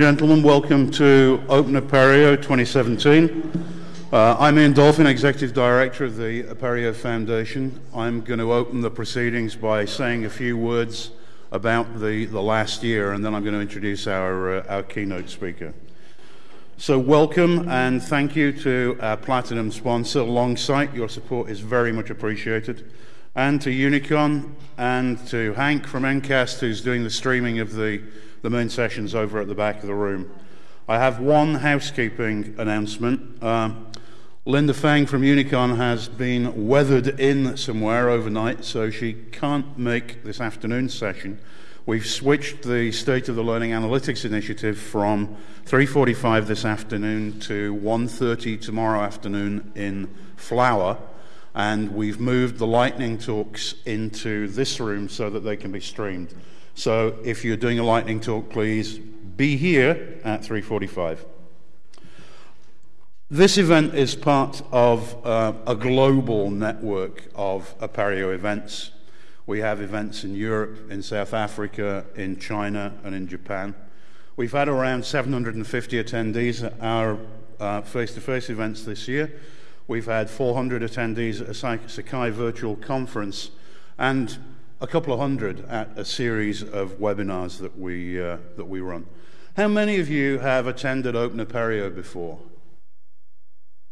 Gentlemen, welcome to Open Apereo 2017. Uh, I'm Ian Dolphin, Executive Director of the Apereo Foundation. I'm going to open the proceedings by saying a few words about the, the last year, and then I'm going to introduce our, uh, our keynote speaker. So, welcome and thank you to our platinum sponsor, Longsight. Your support is very much appreciated. And to Unicon and to Hank from Ncast, who's doing the streaming of the the main session's over at the back of the room. I have one housekeeping announcement. Uh, Linda Feng from Unicon has been weathered in somewhere overnight, so she can't make this afternoon's session. We've switched the State of the Learning Analytics Initiative from 3:45 this afternoon to 1:30 tomorrow afternoon in Flower, and we've moved the lightning talks into this room so that they can be streamed. So if you're doing a lightning talk, please be here at 3:45. This event is part of uh, a global network of Apereo events. We have events in Europe, in South Africa, in China, and in Japan. We've had around 750 attendees at our face to face events this year. We've had 400 attendees at a Sakai virtual conference, and a couple of hundred at a series of webinars that we, uh, that we run. How many of you have attended Open Apereo before?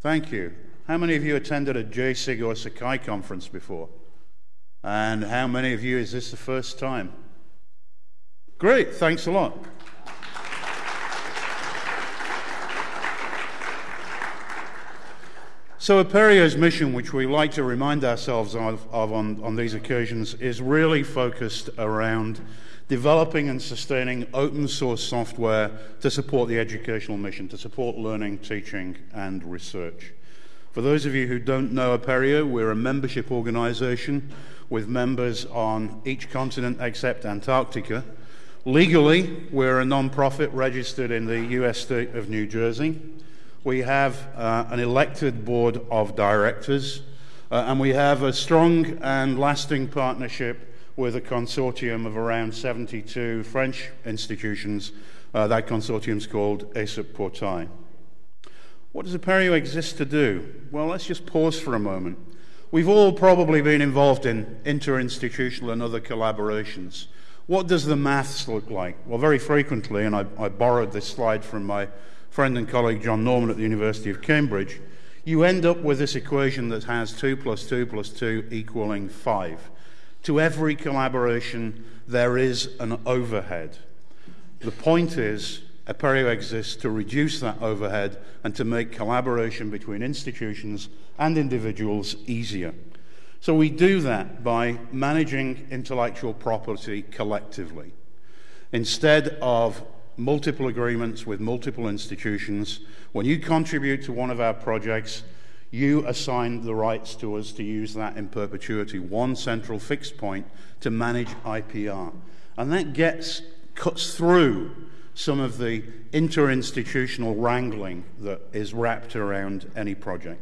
Thank you. How many of you attended a Jasig or Sakai conference before? And how many of you is this the first time? Great, thanks a lot. So, Apereo's mission, which we like to remind ourselves of, of on, on these occasions, is really focused around developing and sustaining open source software to support the educational mission, to support learning, teaching, and research. For those of you who don't know Apereo, we're a membership organization with members on each continent except Antarctica. Legally, we're a non-profit registered in the US state of New Jersey. We have uh, an elected board of directors, uh, and we have a strong and lasting partnership with a consortium of around 72 French institutions. Uh, that consortium is called ESUP Portail. What does Apereo exist to do? Well, let's just pause for a moment. We've all probably been involved in interinstitutional and other collaborations. What does the maths look like? Well, very frequently, and I, I borrowed this slide from my friend and colleague John Norman at the University of Cambridge, you end up with this equation that has 2 plus 2 plus 2 equaling 5. To every collaboration, there is an overhead. The point is, Apereo exists to reduce that overhead and to make collaboration between institutions and individuals easier. So we do that by managing intellectual property collectively. Instead of multiple agreements with multiple institutions. When you contribute to one of our projects, you assign the rights to us to use that in perpetuity, one central fixed point to manage IPR. And that gets, cuts through some of the interinstitutional wrangling that is wrapped around any project.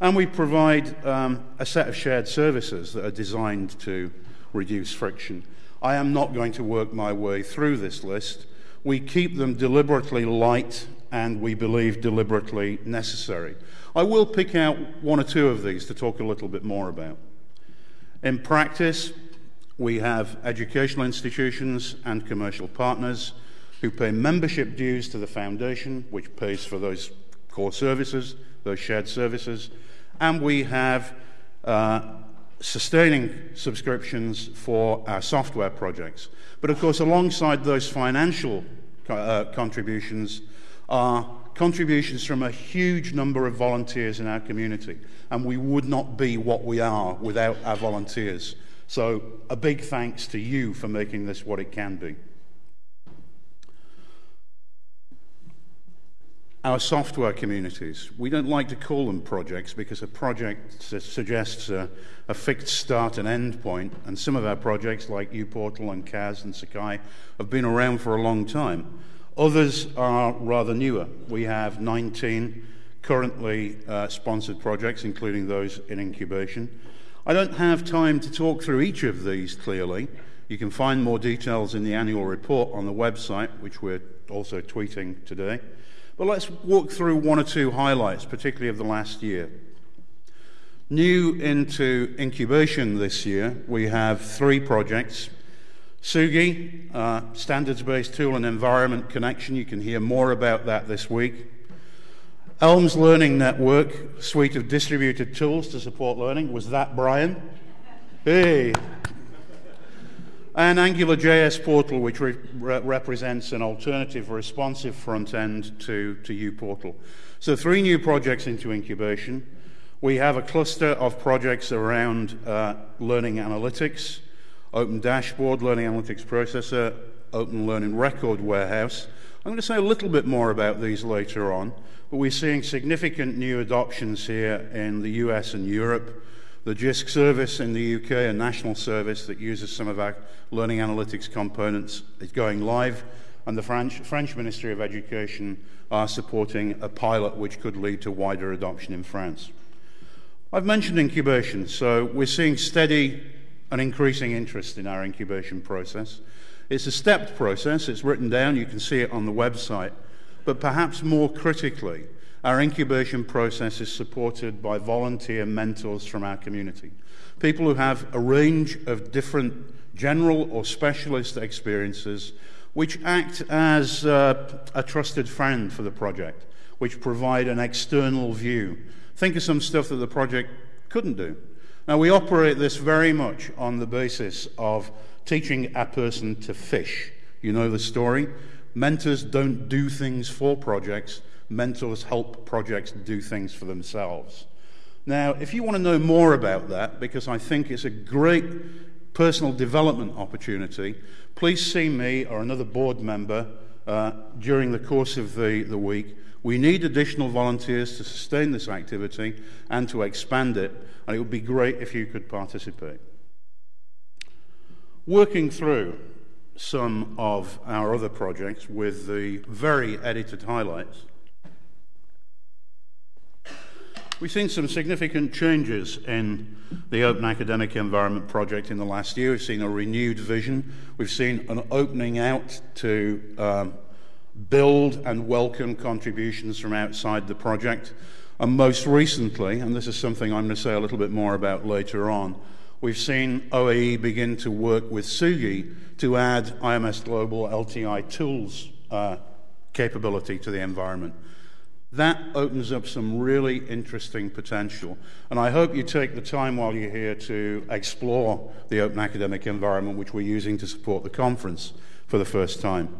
And we provide um, a set of shared services that are designed to reduce friction. I am not going to work my way through this list. We keep them deliberately light and we believe deliberately necessary. I will pick out one or two of these to talk a little bit more about. In practice, we have educational institutions and commercial partners who pay membership dues to the foundation, which pays for those core services, those shared services, and we have uh, sustaining subscriptions for our software projects. But of course, alongside those financial uh, contributions are contributions from a huge number of volunteers in our community. And we would not be what we are without our volunteers. So, a big thanks to you for making this what it can be. Our software communities. We don't like to call them projects because a project su- suggests a, a, fixed start and end point, and some of our projects, like uPortal and CAS and Sakai, have been around for a long time. Others are rather newer. We have 19 currently uh, sponsored projects, including those in incubation. I don't have time to talk through each of these clearly. You can find more details in the annual report on the website, which we're also tweeting today. But let's walk through one or two highlights, particularly of the last year. New into incubation this year, we have three projects. Tsugi, uh, standards-based tool and environment connection. You can hear more about that this week. Elms Learning Network, suite of distributed tools to support learning. Was that Brian? Hey. And AngularJS Portal, which re represents an alternative responsive front end to, to uPortal. So, three new projects into incubation. We have a cluster of projects around uh, learning analytics, Open Dashboard, Learning Analytics Processor, Open Learning Record Warehouse. I'm going to say a little bit more about these later on, but we're seeing significant new adoptions here in the US and Europe the JISC service in the UK, a national service that uses some of our learning analytics components, is going live, and the French, French Ministry of Education are supporting a pilot which could lead to wider adoption in France. I've mentioned incubation, so we're seeing steady and increasing interest in our incubation process. It's a stepped process, it's written down, you can see it on the website, but perhaps more critically, our incubation process is supported by volunteer mentors from our community, people who have a range of different general or specialist experiences which act as uh, a trusted friend for the project, which provide an external view. Think of some stuff that the project couldn't do. Now, we operate this very much on the basis of teaching a person to fish. You know the story. Mentors don't do things for projects, mentors help projects do things for themselves. Now, if you want to know more about that, because I think it's a great personal development opportunity, please see me or another board member uh, during the course of the, the week. We need additional volunteers to sustain this activity and to expand it, and it would be great if you could participate. Working through some of our other projects with the very edited highlights. We've seen some significant changes in the Open Academic Environment project in the last year. We've seen a renewed vision. We've seen an opening out to um, build and welcome contributions from outside the project. And most recently, and this is something I'm going to say a little bit more about later on, we've seen OAE begin to work with Tsugi to add IMS Global LTI tools uh, capability to the environment. That opens up some really interesting potential. And I hope you take the time while you're here to explore the open academic environment which we're using to support the conference for the first time.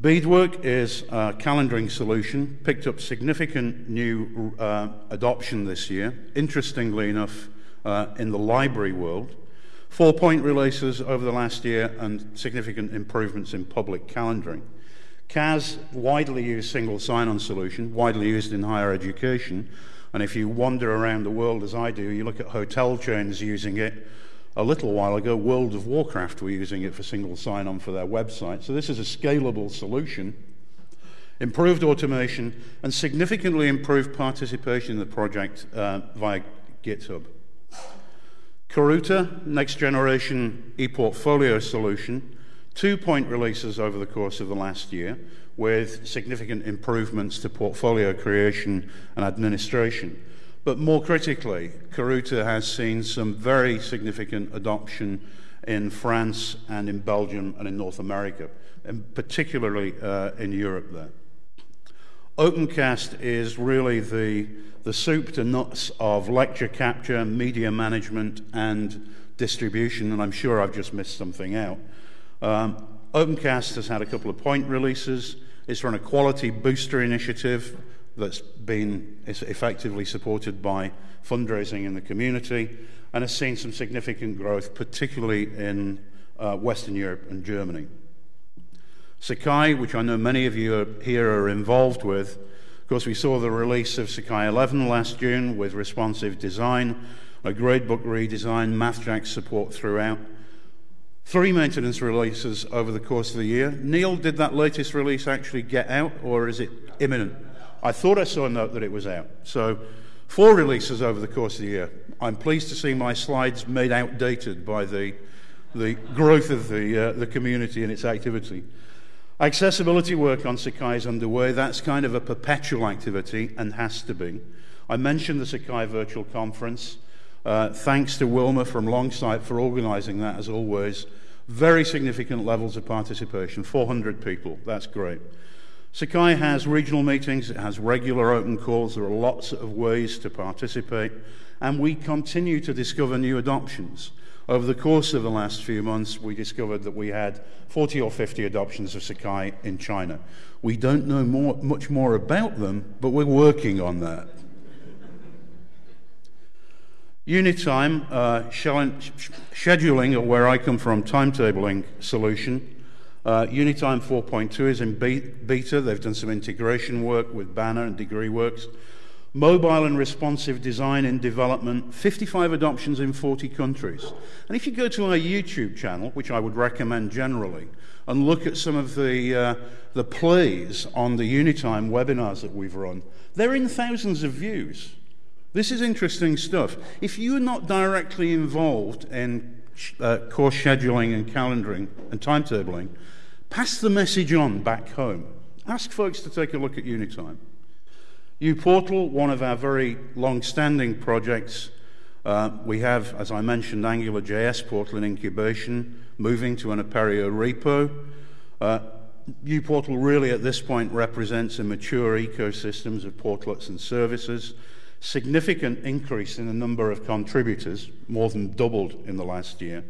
Bedework is a calendaring solution, picked up significant new uh, adoption this year, interestingly enough, uh, in the library world. Four point releases over the last year and significant improvements in public calendaring. CAS, widely used single sign-on solution, widely used in higher education. And if you wander around the world as I do, you look at hotel chains using it. A little while ago, World of Warcraft were using it for single sign-on for their website. So this is a scalable solution. Improved automation and significantly improved participation in the project uh, via GitHub. Karuta, next generation e-portfolio solution, two point releases over the course of the last year with significant improvements to portfolio creation and administration. But more critically, Karuta has seen some very significant adoption in France and in Belgium and in North America, and particularly uh, in Europe there. Opencast is really the, the soup to nuts of lecture capture, media management, and distribution, and I'm sure I've just missed something out. Um, Opencast has had a couple of point releases. It's run a quality booster initiative that's been effectively supported by fundraising in the community and has seen some significant growth, particularly in uh, Western Europe and Germany. Sakai, which I know many of you are, here are involved with, of course, we saw the release of Sakai 11 last June with responsive design, a gradebook redesign, MathJax support throughout, Three maintenance releases over the course of the year. Neil, did that latest release actually get out, or is it imminent? I thought I saw a note that it was out. So, four releases over the course of the year. I'm pleased to see my slides made outdated by the, the growth of the, uh, the community and its activity. Accessibility work on Sakai is underway. That's kind of a perpetual activity and has to be. I mentioned the Sakai Virtual Conference. Uh, thanks to Wilma from Longsight for organising that, as always. Very significant levels of participation 400 people. That's great. Sakai has regional meetings, it has regular open calls, there are lots of ways to participate, and we continue to discover new adoptions. Over the course of the last few months, we discovered that we had 40 or 50 adoptions of Sakai in China. We don't know more, much more about them, but we're working on that. Unitime, uh, scheduling, or where I come from, timetabling solution. Uh, Unitime 4.2 is in beta. They've done some integration work with Banner and DegreeWorks. Mobile and responsive design in development, 55 adoptions in 40 countries. And if you go to our YouTube channel, which I would recommend generally, and look at some of the, uh, the plays on the Unitime webinars that we've run, they're in thousands of views. This is interesting stuff. If you're not directly involved in uh, course scheduling and calendaring and timetabling, pass the message on back home. Ask folks to take a look at Unitime. uPortal, one of our very long-standing projects, uh, we have, as I mentioned, AngularJS portal in incubation, moving to an Apereo repo. Uh, uPortal really at this point represents a mature ecosystems of portlets and services significant increase in the number of contributors, more than doubled in the last year.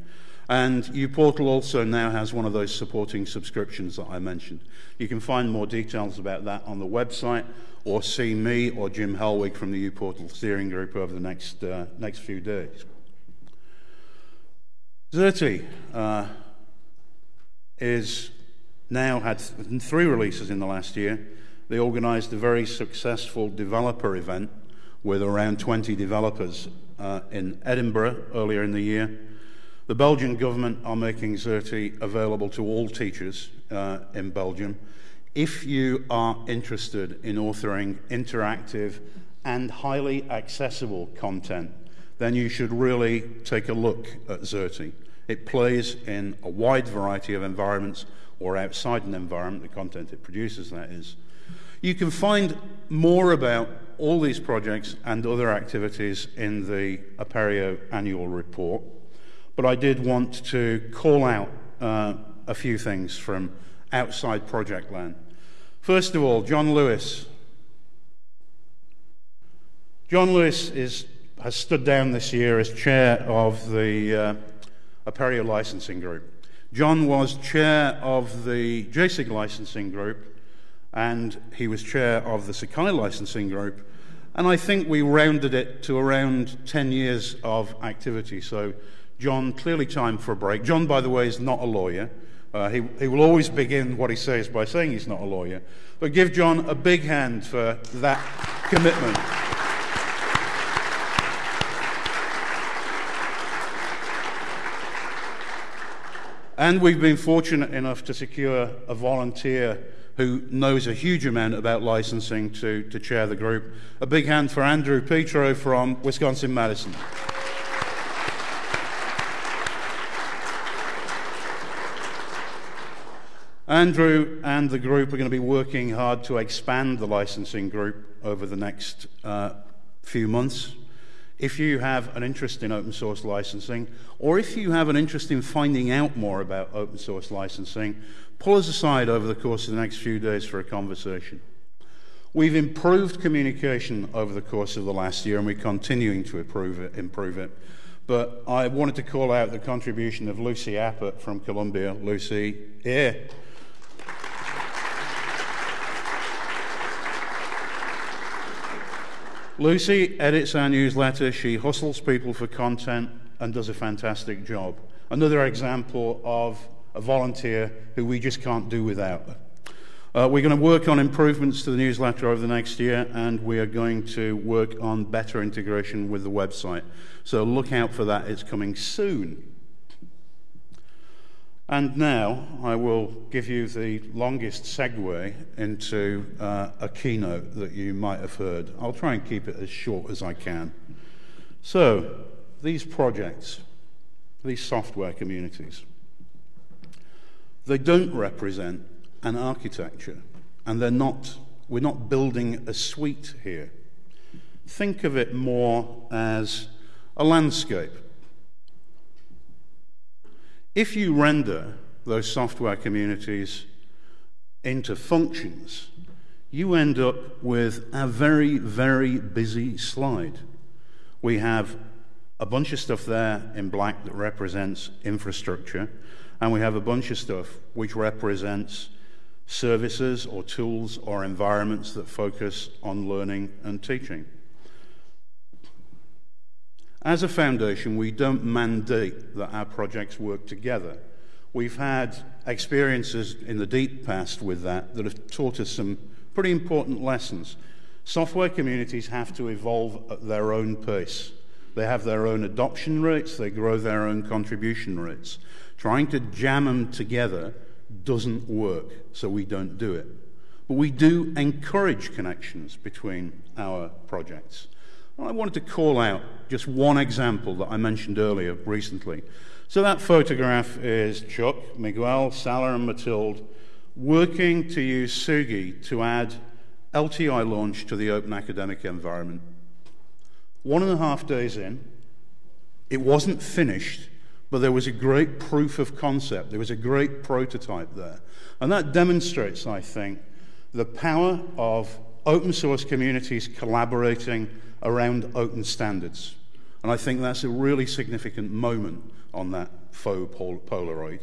And uPortal also now has one of those supporting subscriptions that I mentioned. You can find more details about that on the website or see me or Jim Helwig from the uPortal steering group over the next, uh, next few days. Xerte uh, is now had three releases in the last year. They organized a very successful developer event with around 20 developers uh, in Edinburgh earlier in the year. The Belgian government are making Xerte available to all teachers uh, in Belgium. If you are interested in authoring interactive and highly accessible content, then you should really take a look at Xerte. It plays in a wide variety of environments or outside an environment, the content it produces, that is. You can find more about all these projects and other activities in the Apereo annual report, but I did want to call out uh, a few things from outside project land. First of all, John Lewis. John Lewis is, has stood down this year as chair of the uh, Apereo licensing group. John was chair of the Jasig licensing group and he was chair of the Sakai licensing group. And I think we rounded it to around 10 years of activity. So, John, clearly time for a break. John, by the way, is not a lawyer. Uh, he, he will always begin what he says by saying he's not a lawyer. But give John a big hand for that commitment. And we've been fortunate enough to secure a volunteer who knows a huge amount about licensing to, to chair the group. A big hand for Andrew Petro from Wisconsin Madison. Andrew and the group are going to be working hard to expand the licensing group over the next uh, few months. If you have an interest in open source licensing, or if you have an interest in finding out more about open source licensing, pull us aside over the course of the next few days for a conversation. We've improved communication over the course of the last year, and we're continuing to improve it. Improve it. But I wanted to call out the contribution of Lucy Appert from Columbia. Lucy, here. Lucy edits our newsletter. She hustles people for content and does a fantastic job. Another example of a volunteer who we just can't do without. Uh, we're going to work on improvements to the newsletter over the next year, and we are going to work on better integration with the website. So look out for that, it's coming soon. And now I will give you the longest segue into uh, a keynote that you might have heard. I'll try and keep it as short as I can. So, these projects, these software communities, they don't represent an architecture, and they're not, we're not building a suite here. Think of it more as a landscape. If you render those software communities into functions, you end up with a very, very busy slide. We have a bunch of stuff there in black that represents infrastructure, and we have a bunch of stuff which represents services or tools or environments that focus on learning and teaching. As a foundation, we don't mandate that our projects work together. We've had experiences in the deep past with that that have taught us some pretty important lessons. Software communities have to evolve at their own pace. They have their own adoption rates, they grow their own contribution rates. Trying to jam them together doesn't work, so we don't do it. But we do encourage connections between our projects. I wanted to call out just one example that I mentioned earlier recently. So that photograph is Chuck, Miguel, Salah, and Matilde working to use Tsugi to add LTI launch to the open academic environment. One and a half days in, it wasn't finished, but there was a great proof of concept. There was a great prototype there. And that demonstrates, I think, the power of open source communities collaborating around open standards. And I think that's a really significant moment on that faux Polaroid.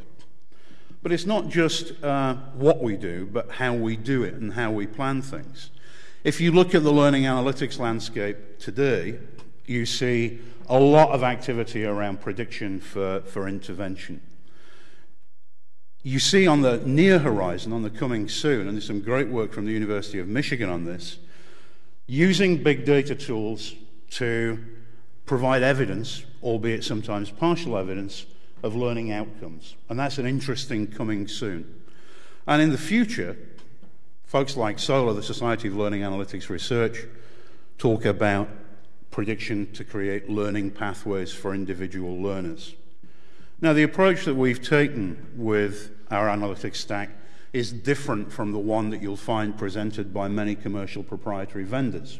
But it's not just uh, what we do, but how we do it and how we plan things. If you look at the learning analytics landscape today, you see a lot of activity around prediction for, for intervention. You see on the near horizon, on the coming soon, and there's some great work from the University of Michigan on this, using big data tools to provide evidence, albeit sometimes partial evidence, of learning outcomes. And that's an interesting coming soon. And in the future, folks like SoLAR, the Society of Learning Analytics Research, talk about prediction to create learning pathways for individual learners. Now, the approach that we've taken with our analytics stack is different from the one that you'll find presented by many commercial proprietary vendors.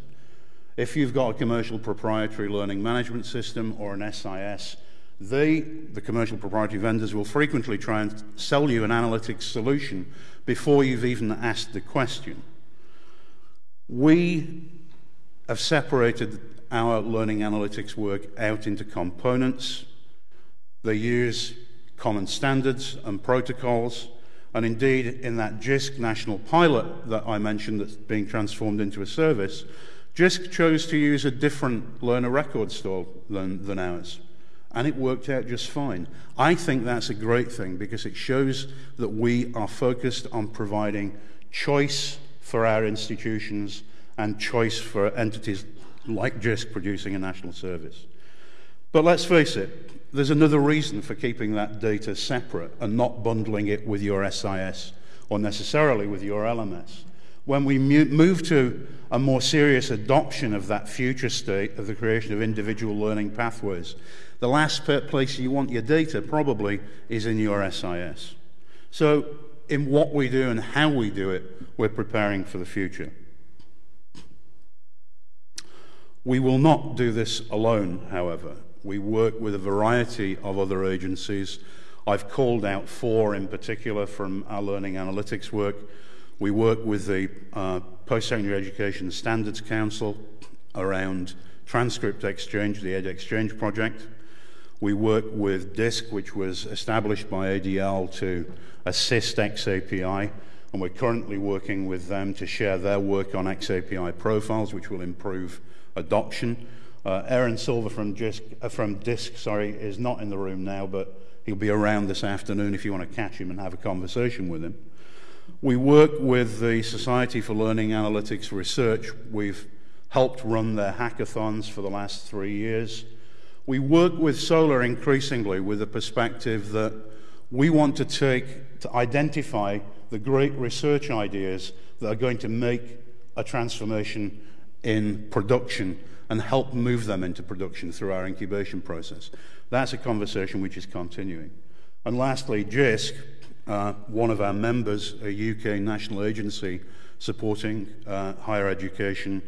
If you've got a commercial proprietary learning management system or an SIS, they, the commercial proprietary vendors, will frequently try and sell you an analytics solution before you've even asked the question. We have separated our learning analytics work out into components. They use common standards and protocols and indeed, in that JISC national pilot that I mentioned that's being transformed into a service, JISC chose to use a different learner record store than, than ours. And it worked out just fine. I think that's a great thing because it shows that we are focused on providing choice for our institutions and choice for entities like JISC producing a national service. But let's face it, there's another reason for keeping that data separate and not bundling it with your SIS or necessarily with your LMS. When we move to a more serious adoption of that future state of the creation of individual learning pathways, the last place you want your data probably is in your SIS. So, in what we do and how we do it, we're preparing for the future. We will not do this alone, however. We work with a variety of other agencies. I've called out four in particular from our learning analytics work. We work with the uh, Post-Secondary Education Standards Council around transcript exchange, the EdXchange project. We work with DISC, which was established by ADL to assist XAPI, and we're currently working with them to share their work on XAPI profiles, which will improve adoption. Uh, Aaron Silver from DISC, uh, from DISC sorry, is not in the room now, but he'll be around this afternoon if you want to catch him and have a conversation with him. We work with the Society for Learning Analytics Research. We've helped run their hackathons for the last three years. We work with SoLAR increasingly with the perspective that we want to take to identify the great research ideas that are going to make a transformation in production and help move them into production through our incubation process. That's a conversation which is continuing. And lastly, JISC uh, one of our members, a UK national agency supporting uh, higher education,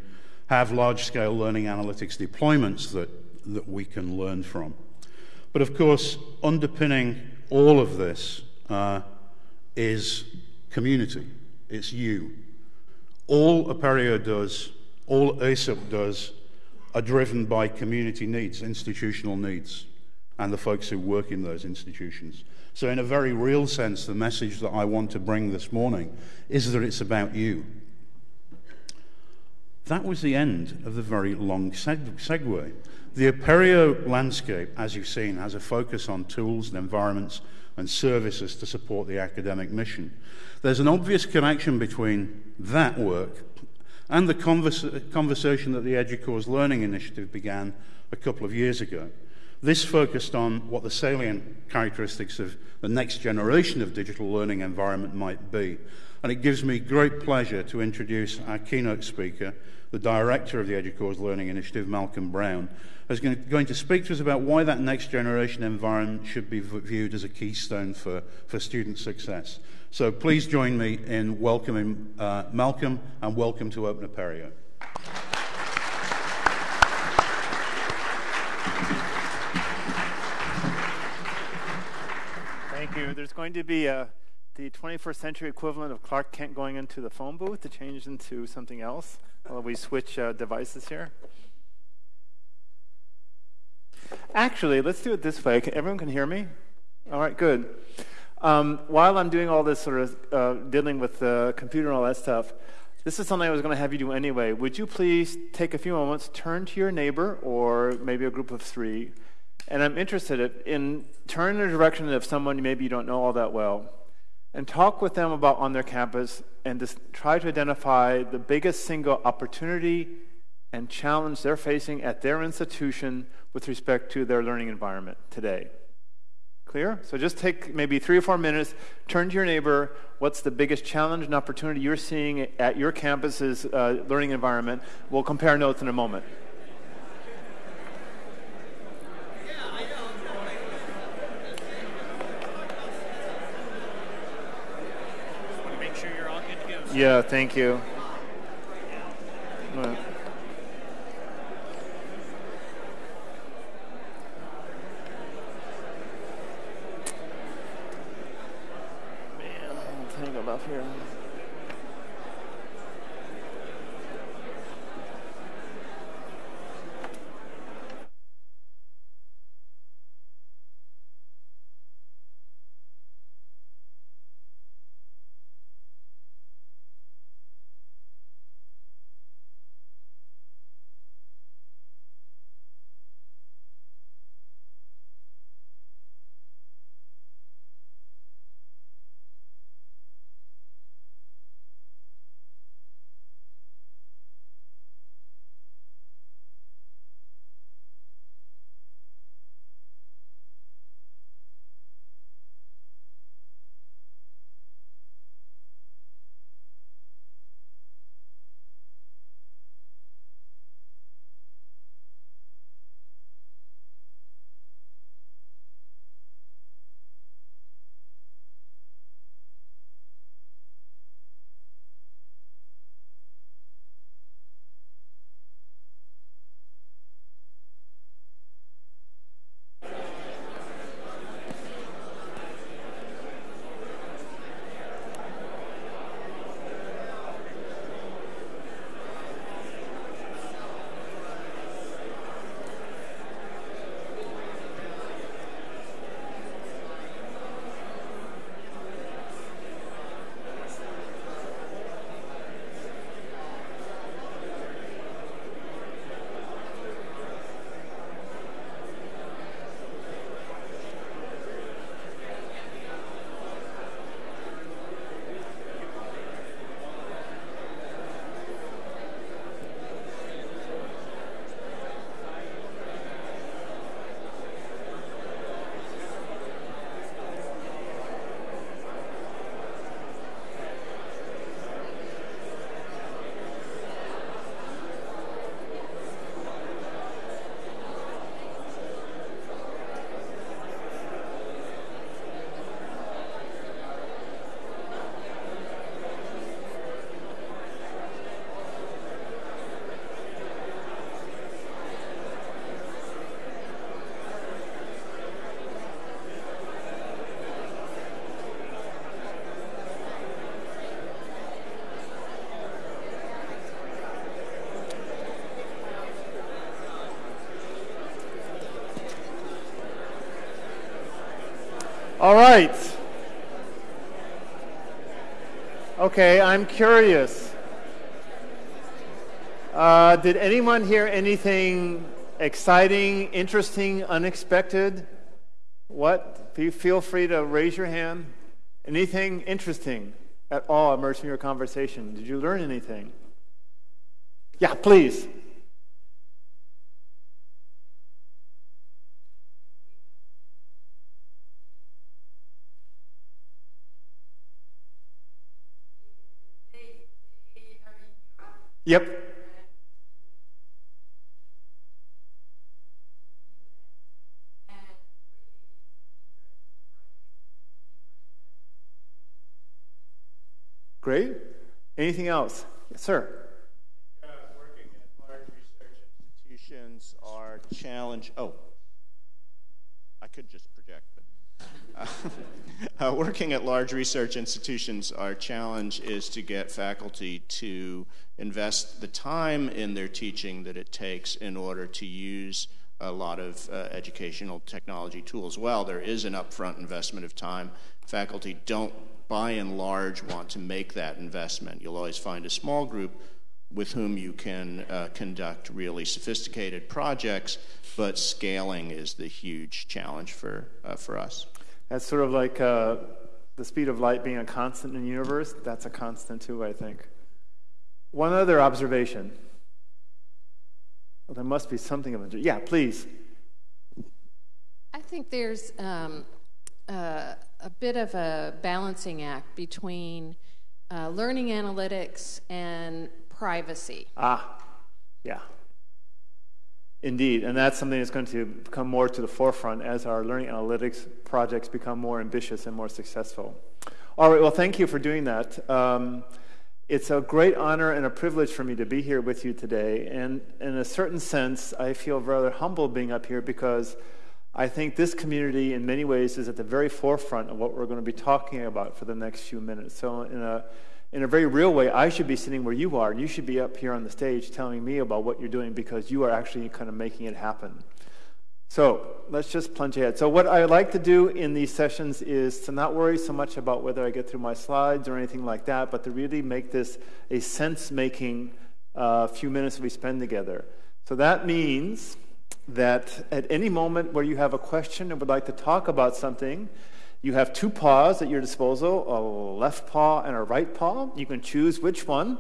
have large scale learning analytics deployments that, that we can learn from. But of course, underpinning all of this uh, is community. It's you. All Apereo does, all ESUP does, are driven by community needs, institutional needs, and the folks who work in those institutions. So, in a very real sense, the message that I want to bring this morning is that it's about you. That was the end of the very long seg- segue. The Apereo landscape, as you've seen, has a focus on tools and environments and services to support the academic mission. There's an obvious connection between that work and the converse, conversation that the EDUCAUSE Learning Initiative began a couple of years ago. This focused on what the salient characteristics of the next generation of digital learning environment might be. And it gives me great pleasure to introduce our keynote speaker, the director of the EDUCAUSE Learning Initiative, Malcolm Brown, is going to speak to us about why that next generation environment should be viewed as a keystone for, for student success. So please join me in welcoming uh, Malcolm and welcome to Open Apereo. Thank you. There's going to be a, the 21st century equivalent of Clark Kent going into the phone booth to change into something else while we switch uh, devices here. Actually, let's do it this way. Everyone can hear me? All right, good. Um, while I'm doing all this sort of uh, dealing with the computer and all that stuff, this is something I was going to have you do anyway. Would you please take a few moments, turn to your neighbor or maybe a group of three, and I'm interested in turn in the direction of someone maybe you don't know all that well, and talk with them about on their campus and just try to identify the biggest single opportunity and challenge they're facing at their institution with respect to their learning environment today. Clear? So just take maybe three or four minutes, turn to your neighbor. What's the biggest challenge and opportunity you're seeing at your campus's uh, learning environment? We'll compare notes in a moment. Yeah, thank you. All right. Okay, I'm curious. Uh, did anyone hear anything exciting, interesting, unexpected? What? Feel free to raise your hand. Anything interesting at all emerged from your conversation? Did you learn anything? Yeah, please. Yep. Great. Anything else? Yes, sir. Uh, working at large research institutions are challenge. Oh, I could just project, but uh, uh, working at large research institutions, our challenge is to get faculty to invest the time in their teaching that it takes in order to use a lot of uh, educational technology tools. Well, there is an upfront investment of time. Faculty don't by and large, want to make that investment. You'll always find a small group with whom you can uh, conduct really sophisticated projects, but scaling is the huge challenge for, uh, for us. That's sort of like uh, the speed of light being a constant in the universe. That's a constant too, I think. One other observation. Well, there must be something of a. Yeah, please. I think there's um, uh, a bit of a balancing act between uh, learning analytics and privacy. Ah, yeah. Indeed, and that's something that's going to come more to the forefront as our learning analytics projects become more ambitious and more successful. All right, well, thank you for doing that. Um, it's a great honor and a privilege for me to be here with you today, and in a certain sense, I feel rather humble being up here because I think this community, in many ways, is at the very forefront of what we're going to be talking about for the next few minutes. So, in a, in a very real way, I should be sitting where you are, and you should be up here on the stage telling me about what you're doing because you are actually kind of making it happen. So, let's just plunge ahead. So, what I like to do in these sessions is to not worry so much about whether I get through my slides or anything like that, but to really make this a sense making uh, few minutes we spend together. So, that means that at any moment where you have a question and would like to talk about something, you have two paws at your disposal a left paw and a right paw. You can choose which one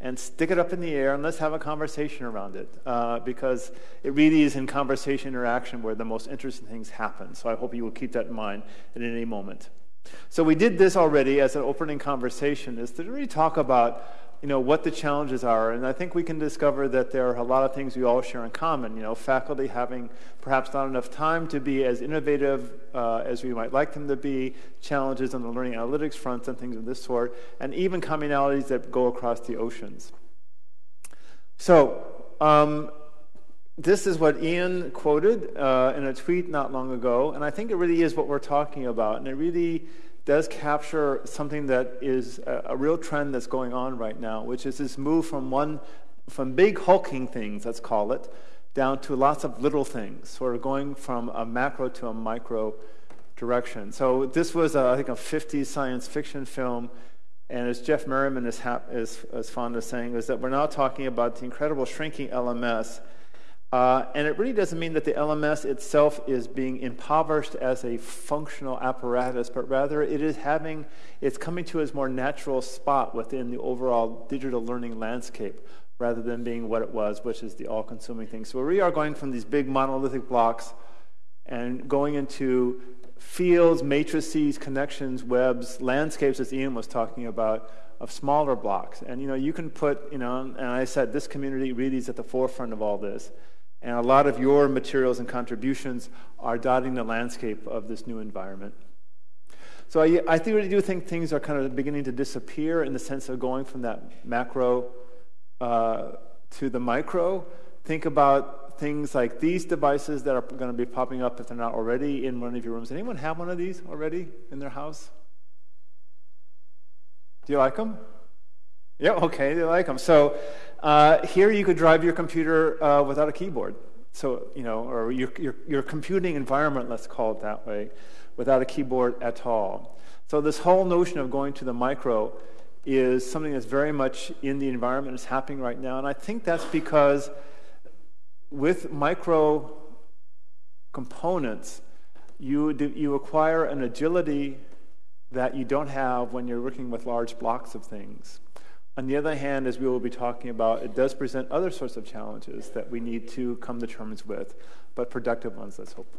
and stick it up in the air and let's have a conversation around it uh, because it really is in conversation interaction where the most interesting things happen. So I hope you will keep that in mind at any moment. So we did this already as an opening conversation is to really talk about you know, what the challenges are. And I think we can discover that there are a lot of things we all share in common. You know, faculty having perhaps not enough time to be as innovative uh, as we might like them to be, challenges on the learning analytics front and things of this sort, and even commonalities that go across the oceans. So, um, this is what Ian quoted uh, in a tweet not long ago, and I think it really is what we're talking about. And it really does capture something that is a, a, real trend that's going on right now, which is this move from one, from big hulking things, let's call it, down to lots of little things, sort of going from a macro to a micro direction. So this was, a, I think, a 50s science fiction film, and as Jeff Merriman is, is, is fond of saying, is that we're now talking about the incredible shrinking LMS uh, and it really doesn't mean that the LMS itself is being impoverished as a functional apparatus, but rather it is having, it's coming to its more natural spot within the overall digital learning landscape rather than being what it was, which is the all consuming thing. So we are going from these big monolithic blocks and going into fields, matrices, connections, webs, landscapes, as Ian was talking about, of smaller blocks. And you know, you can put, you know, and I said this community really is at the forefront of all this. And a lot of your materials and contributions are dotting the landscape of this new environment. So I, I really do think things are kind of beginning to disappear in the sense of going from that macro uh, to the micro. Think about things like these devices that are going to be popping up if they're not already in one of your rooms. Anyone have one of these already in their house? Do you like them? Yeah, okay, they like them. So uh, here you could drive your computer uh, without a keyboard. So, you know, or your, your, your computing environment, let's call it that way, without a keyboard at all. So this whole notion of going to the micro is something that's very much in the environment, it's happening right now. And I think that's because with micro components, you, do, you acquire an agility that you don't have when you're working with large blocks of things. On the other hand, as we will be talking about, it does present other sorts of challenges that we need to come to terms with, but productive ones, let's hope.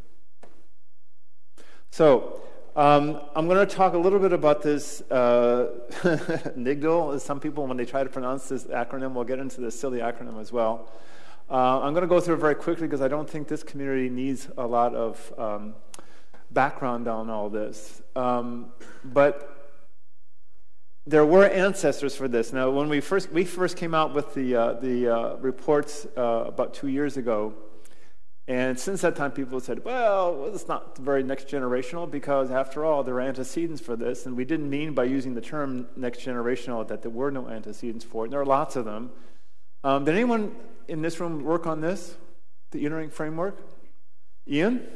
So, um, I'm going to talk a little bit about this uh, NIGDL. Some people, when they try to pronounce this acronym, will get into this silly acronym as well. Uh, I'm going to go through it very quickly because I don't think this community needs a lot of um, background on all this. Um, but there were ancestors for this. Now, when we first we first came out with the uh, the uh, reports uh, about two years ago, and since that time, people said, well, it's not very next generational because, after all, there are antecedents for this. And we didn't mean by using the term next generational that there were no antecedents for it. And there are lots of them. Um, did anyone in this room work on this, the e-Learning framework? Ian?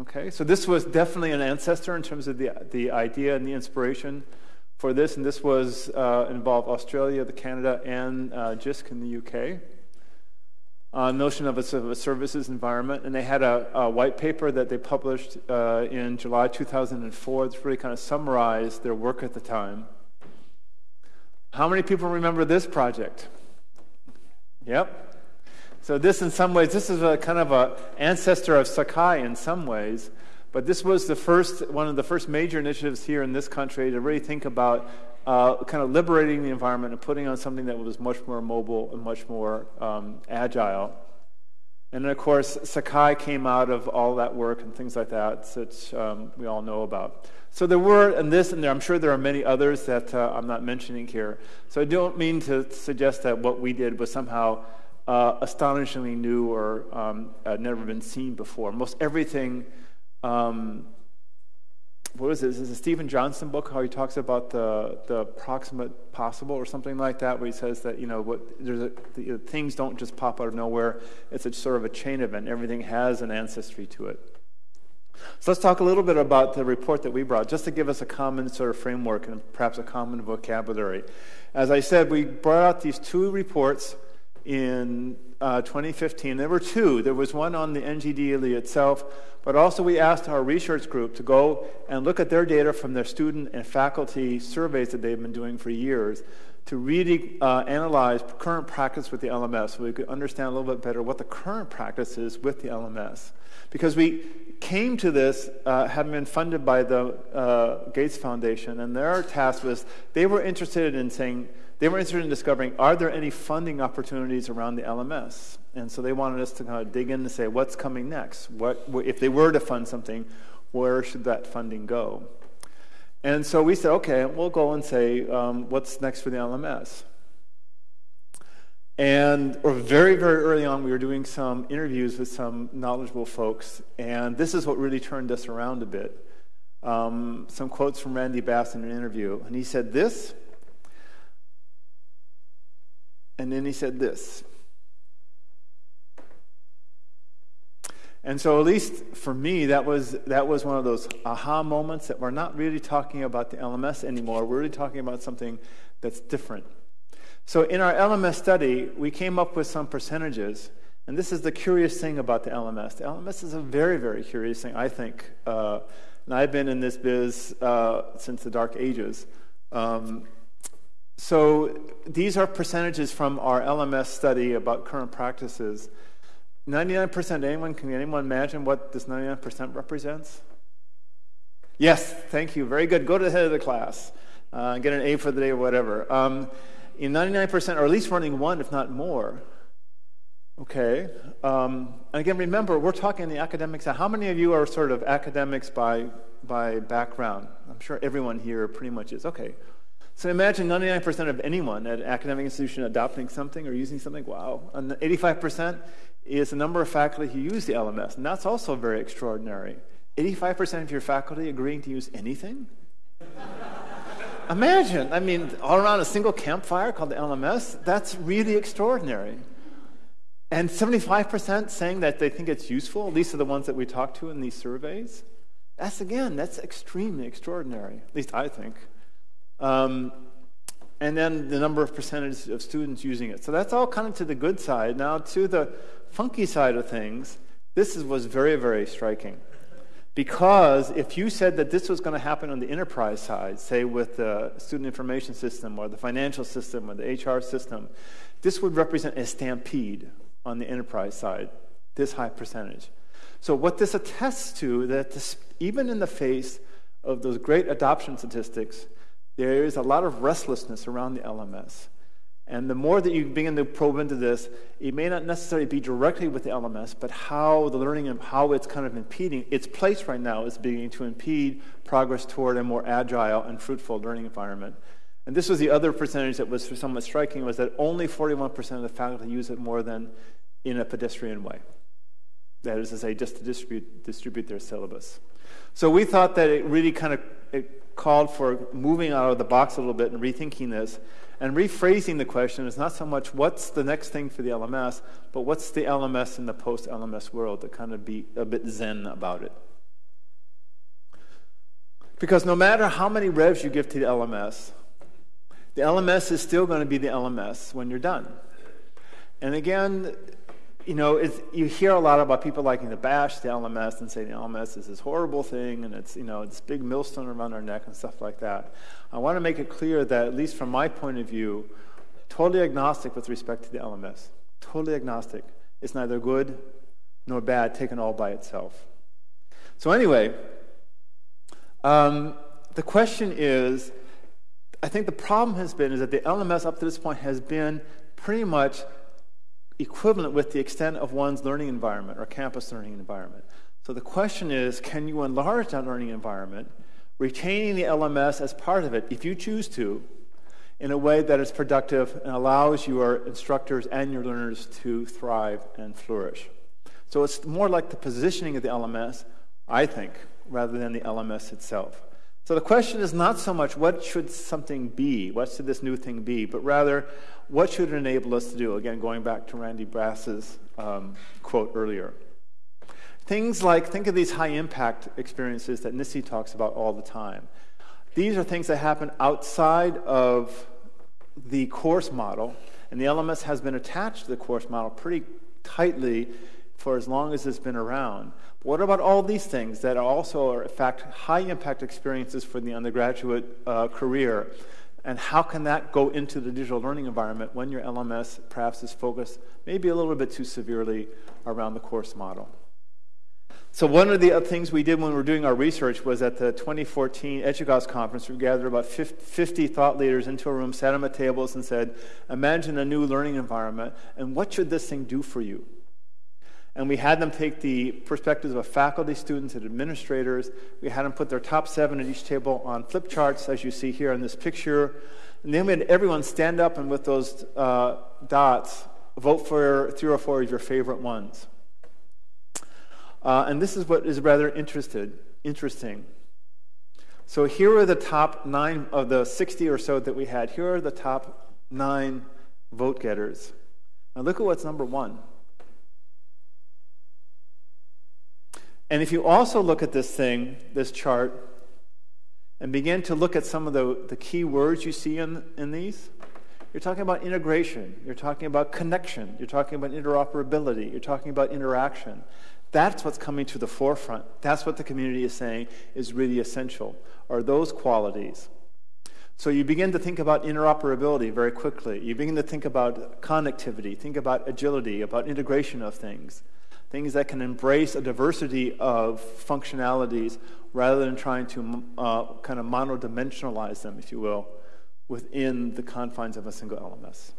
Okay, so this was definitely an ancestor in terms of the, the idea and the inspiration for this. And this was uh, involved Australia, the Canada, and uh, JISC in the UK uh, notion of a, of a, services environment. And they had a, a white paper that they published uh, in July 2004 that really kind of summarized their work at the time. How many people remember this project? Yep. So this, in some ways, this is a kind of an ancestor of Sakai in some ways. But this was the first, one of the first major initiatives here in this country to really think about uh, kind of liberating the environment and putting on something that was much more mobile and much more um, agile. And then, of course, Sakai came out of all that work and things like that, which um, we all know about. So there were, and this, and there, I'm sure there are many others that uh, I'm not mentioning here. So I don't mean to suggest that what we did was somehow uh, astonishingly new or um, never been seen before. Most everything um, what is this? Is a Steven Johnson book how he talks about the the proximate possible or something like that, where he says that you know what there's a, the, things don't just pop out of nowhere. It's a sort of a chain event. Everything has an ancestry to it. So let's talk a little bit about the report that we brought, just to give us a common sort of framework and perhaps a common vocabulary. As I said, we brought out these two reports in uh, 2015. There were two. There was one on the NGDLE itself, but also we asked our research group to go and look at their data from their student and faculty surveys that they've been doing for years to really uh, analyze current practice with the LMS so we could understand a little bit better what the current practice is with the LMS. Because we came to this uh, having been funded by the uh, Gates Foundation, and their task was they were interested in saying, they were interested in discovering are there any funding opportunities around the LMS? And so they wanted us to kind of dig in and say, what's coming next? What, if they were to fund something, where should that funding go? And so we said, okay, we'll go and say, um, what's next for the LMS? And or very, very early on, we were doing some interviews with some knowledgeable folks, and this is what really turned us around a bit. Um, some quotes from Randy Bass in an interview, and he said this and then he said this. And so, at least for me, that was, that was one of those aha moments that we're not really talking about the LMS anymore. We're really talking about something that's different. So, in our LMS study, we came up with some percentages. And this is the curious thing about the LMS. The LMS is a very, very curious thing, I think. Uh, and I've been in this biz uh, since the dark ages. Um, so these are percentages from our LMS study about current practices. 99%, anyone, can anyone imagine what this 99% represents? Yes, thank you. Very good. Go to the head of the class uh, get an A for the day or whatever. Um, in 99%, or at least running one, if not more. Okay. Um, and again, remember, we're talking the academics. How many of you are sort of academics by, by background? I'm sure everyone here pretty much is. Okay. So imagine 99% of anyone at an academic institution adopting something or using something. Wow. And 85% is the number of faculty who use the LMS. And that's also very extraordinary. 85% of your faculty agreeing to use anything? Imagine, I mean, all around a single campfire called the LMS, that's really extraordinary. And 75% saying that they think it's useful, least are the ones that we talked to in these surveys. That's, again, that's extremely extraordinary, at least I think. Um, and then the number of percentage of students using it. So that's all kind of to the good side. Now, to the funky side of things, this is, was very, very striking. Because if you said that this was going to happen on the enterprise side, say with the student information system or the financial system or the HR system, this would represent a stampede on the enterprise side, this high percentage. So, what this attests to that this, even in the face of those great adoption statistics, there is a lot of restlessness around the LMS. And the more that you begin to probe into this, it may not necessarily be directly with the LMS, but how the learning and how it's kind of impeding, its place right now is beginning to impede progress toward a more agile and fruitful learning environment. And this was the other percentage that was somewhat striking, was that only 41% of the faculty use it more than in a pedestrian way. That is to say, just to distribute, distribute their syllabus. So we thought that it really kind of it called for moving out of the box a little bit and rethinking this and rephrasing the question is not so much what's the next thing for the LMS, but what's the LMS in the post LMS world to kind of be a bit zen about it. Because no matter how many revs you give to the LMS, the LMS is still going to be the LMS when you're done. And again, you know, you hear a lot about people liking to bash the LMS and say the LMS is this horrible thing and it's, you know, this big millstone around our neck and stuff like that. I want to make it clear that, at least from my point of view, totally agnostic with respect to the LMS. Totally agnostic. It's neither good nor bad taken all by itself. So, anyway, um, the question is I think the problem has been is that the LMS up to this point has been pretty much equivalent with the extent of one's learning environment or campus learning environment. So the question is can you enlarge that learning environment, retaining the LMS as part of it, if you choose to, in a way that is productive and allows your instructors and your learners to thrive and flourish? So it's more like the positioning of the LMS, I think, rather than the LMS itself. So the question is not so much what should something be, what should this new thing be, but rather what should it enable us to do? Again, going back to Randy Bass's um, quote earlier. Things like, think of these high impact experiences that NSSE talks about all the time. These are things that happen outside of the course model, and the LMS has been attached to the course model pretty tightly for as long as it's been around. But what about all these things that also are, in fact, high impact experiences for the undergraduate uh, career? And how can that go into the digital learning environment when your LMS perhaps is focused maybe a little bit too severely around the course model? So one of the things we did when we were doing our research was at the 2014 EDUCAUSE conference, we gathered about 50 thought leaders into a room, sat them at tables, and said, imagine a new learning environment, and what should this thing do for you? And we had them take the perspectives of faculty, students, and administrators. We had them put their top seven at each table on flip charts, as you see here in this picture. And then we had everyone stand up and with those uh, dots, vote for three or four of your favorite ones. Uh, and this is what is rather interested, interesting. So here are the top nine of the 60 or so that we had. Here are the top nine vote getters. Now look at what's number one. And if you also look at this thing, this chart, and begin to look at some of the, the key words you see in, in these, you're talking about integration, you're talking about connection, you're talking about interoperability, you're talking about interaction. That's what's coming to the forefront. That's what the community is saying is really essential, are those qualities. So you begin to think about interoperability very quickly. You begin to think about connectivity, think about agility, about integration of things things that can embrace a diversity of functionalities rather than trying to uh, kind of monodimensionalize them, if you will, within the confines of a single LMS.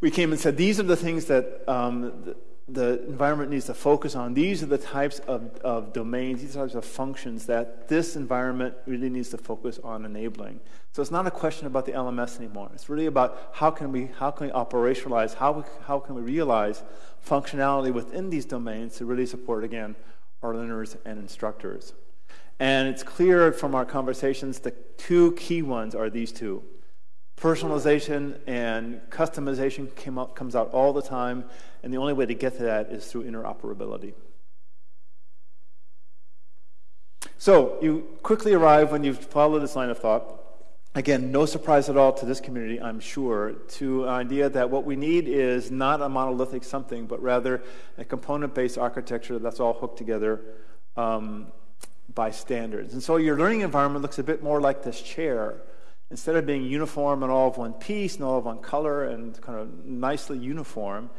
We came and said these are the things that um, the environment needs to focus on. These are the types of, of domains, these types of functions that this environment really needs to focus on enabling. So it's not a question about the LMS anymore. It's really about how can we, how can we operationalize, how, how can we realize functionality within these domains to really support, again, our learners and instructors. And it's clear from our conversations the two key ones are these two. Personalization and customization came out, comes out all the time, and the only way to get to that is through interoperability. So you quickly arrive when you follow this line of thought. Again, no surprise at all to this community, I'm sure, to an idea that what we need is not a monolithic something, but rather a component-based architecture that's all hooked together um, by standards. And so your learning environment looks a bit more like this chair. Instead of being uniform and all of one piece and all of one color and kind of nicely uniform,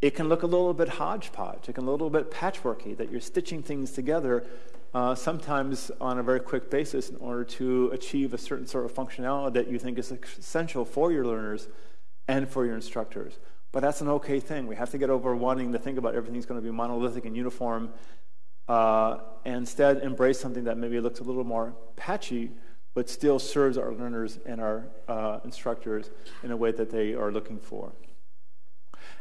it can look a little bit hodgepodge. It can look a little bit patchworky, that you're stitching things together uh, sometimes on a very quick basis in order to achieve a certain sort of functionality that you think is essential for your learners and for your instructors. But that's an okay thing. We have to get over wanting to think about everything's going to be monolithic and uniform uh, and instead embrace something that maybe looks a little more patchy but still serves our learners and our uh, instructors in a way that they are looking for.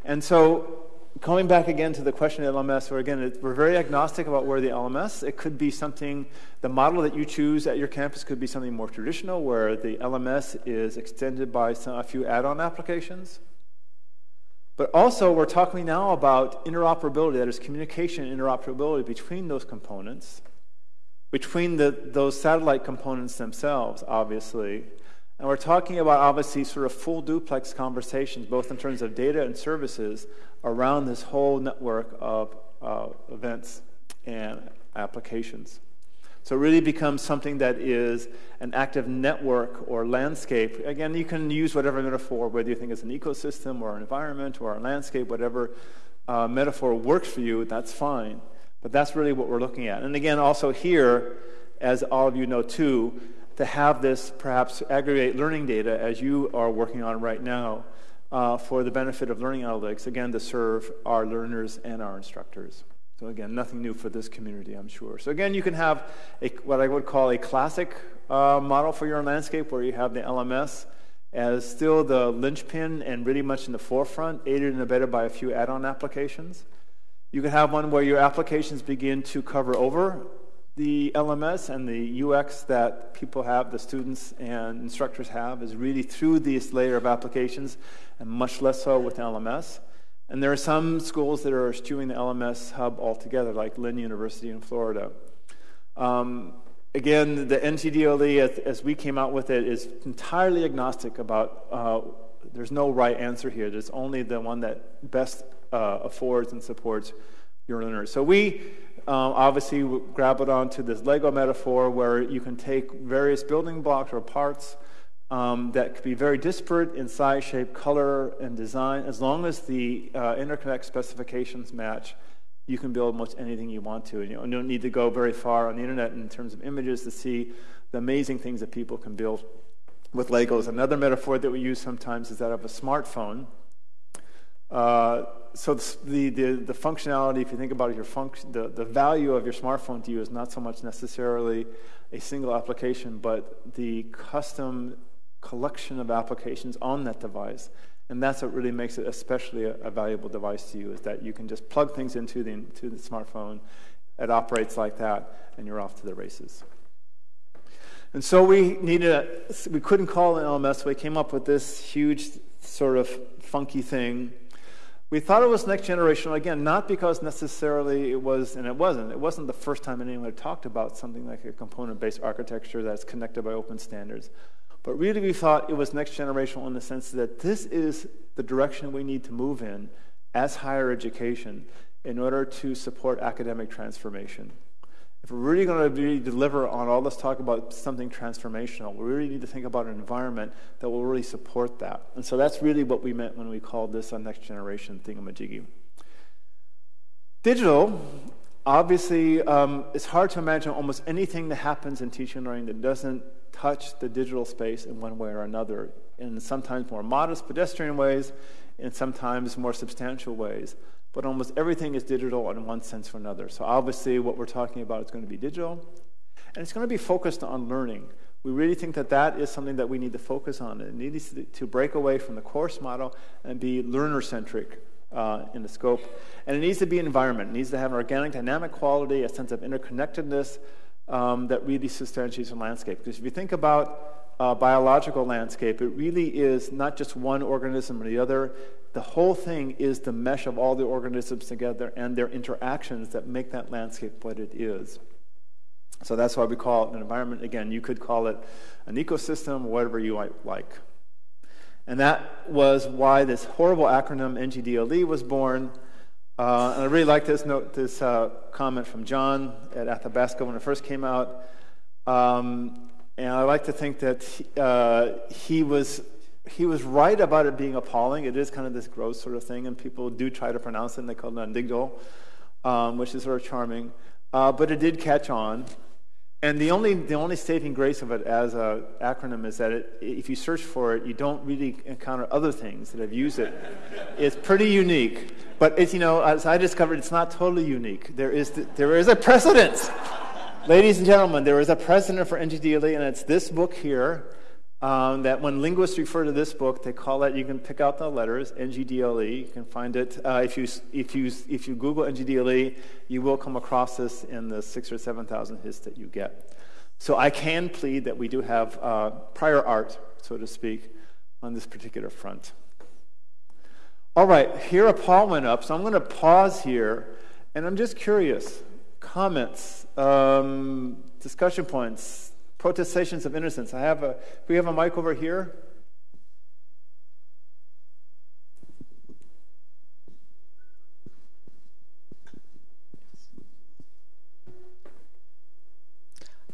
And so Coming back again to the question of LMS, where again, we're very agnostic about where the LMS, it could be something, the model that you choose at your campus could be something more traditional, where the LMS is extended by some, a few add on applications. But also, we're talking now about interoperability, that is, communication interoperability between those components, between the, those satellite components themselves, obviously, and we're talking about obviously sort of full duplex conversations, both in terms of data and services, around this whole network of uh, events and applications. So it really becomes something that is an active network or landscape. Again, you can use whatever metaphor, whether you think it's an ecosystem or an environment or a landscape, whatever uh, metaphor works for you, that's fine. But that's really what we're looking at. And again, also here, as all of you know too, to have this perhaps aggregate learning data as you are working on right now uh, for the benefit of learning analytics, again, to serve our learners and our instructors. So again, nothing new for this community, I'm sure. So again, you can have a, what I would call a classic uh, model for your landscape where you have the LMS as still the linchpin and really much in the forefront, aided and abetted by a few add-on applications. You can have one where your applications begin to cover over the LMS and the UX that people have, the students and instructors have, is really through this layer of applications and much less so with LMS. And there are some schools that are eschewing the LMS hub altogether, like Lynn University in Florida. Um, again, the NGDLE, as, as, we came out with it, is entirely agnostic about, uh, there's no right answer here. There's only the one that best uh, affords and supports your learners. So we um, obviously it onto this Lego metaphor where you can take various building blocks or parts um, that could be very disparate in size, shape, color, and design. As long as the uh, interconnect specifications match, you can build almost anything you want to. And you don't need to go very far on the internet in terms of images to see the amazing things that people can build with Legos. Another metaphor that we use sometimes is that of a smartphone. So the, the, the, functionality, if you think about it, your function, the, the value of your smartphone to you is not so much necessarily a single application, but the custom collection of applications on that device. And that's what really makes it especially a, a valuable device to you, is that you can just plug things into the, into the smartphone. It operates like that, and you're off to the races. And so we needed a, we couldn't call it an LMS, so we came up with this huge sort of funky thing we thought it was next generation, again, not because necessarily it was, and it wasn't. It wasn't the first time anyone had talked about something like a component based architecture that's connected by open standards. But really, we thought it was next generational in the sense that this is the direction we need to move in as higher education in order to support academic transformation. If we're really going to really deliver on all this talk about something transformational, we really need to think about an environment that will really support that. And so that's really what we meant when we called this a next generation thingamajiggy. Digital, obviously, um, it's hard to imagine almost anything that happens in teaching and learning that doesn't touch the digital space in one way or another, in sometimes more modest pedestrian ways, in sometimes more substantial ways but almost everything is digital in one sense or another. So obviously, what we're talking about is going to be digital, and it's going to be focused on learning. We really think that that is something that we need to focus on. It needs to break away from the course model and be learner centric uh, in the scope. And it needs to be environment. It needs to have an organic, dynamic quality, a sense of interconnectedness um, that really substantiates the landscape. Because if you think about uh, biological landscape, it really is not just one organism or the other. The whole thing is the mesh of all the organisms together and their interactions that make that landscape what it is. So that's why we call it an environment. Again, you could call it an ecosystem, whatever you like. And that was why this horrible acronym NGDLE was born. Uh, and I really like this note, this uh, comment from John at Athabasca when it first came out. Um, and I like to think that uh, he was he was right about it being appalling. It is kind of this gross sort of thing, and people do try to pronounce it, and they call it Nandigdal, um, which is sort of charming. Uh, but it did catch on. And the only, the only saving grace of it as an acronym is that it, if you search for it, you don't really encounter other things that have used it. it's pretty unique. But it's, you know, as I discovered, it's not totally unique. There is, the, there is a precedent. Ladies and gentlemen, there is a precedent for NGDLE, and it's this book here. Um, that when linguists refer to this book, they call it, you can pick out the letters, NGDLE. You can find it. Uh, if, you, if, you, if you Google NGDLE, you will come across this in the six or 7,000 hits that you get. So I can plead that we do have uh, prior art, so to speak, on this particular front. All right, here a Paul went up, so I'm going to pause here, and I'm just curious. Comments, um, discussion points, protestations of innocence. I have a, we have a mic over here?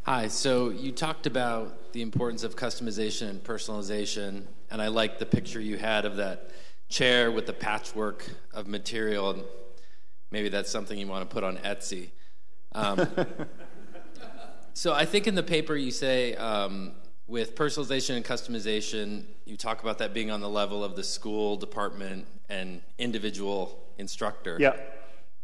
Hi, so you talked about the importance of customization and personalization, and I like the picture you had of that chair with the patchwork of material, and maybe that's something you want to put on Etsy. Um, So I think in the paper you say um, with personalization and customization, you talk about that being on the level of the school, department, and individual instructor. Yeah.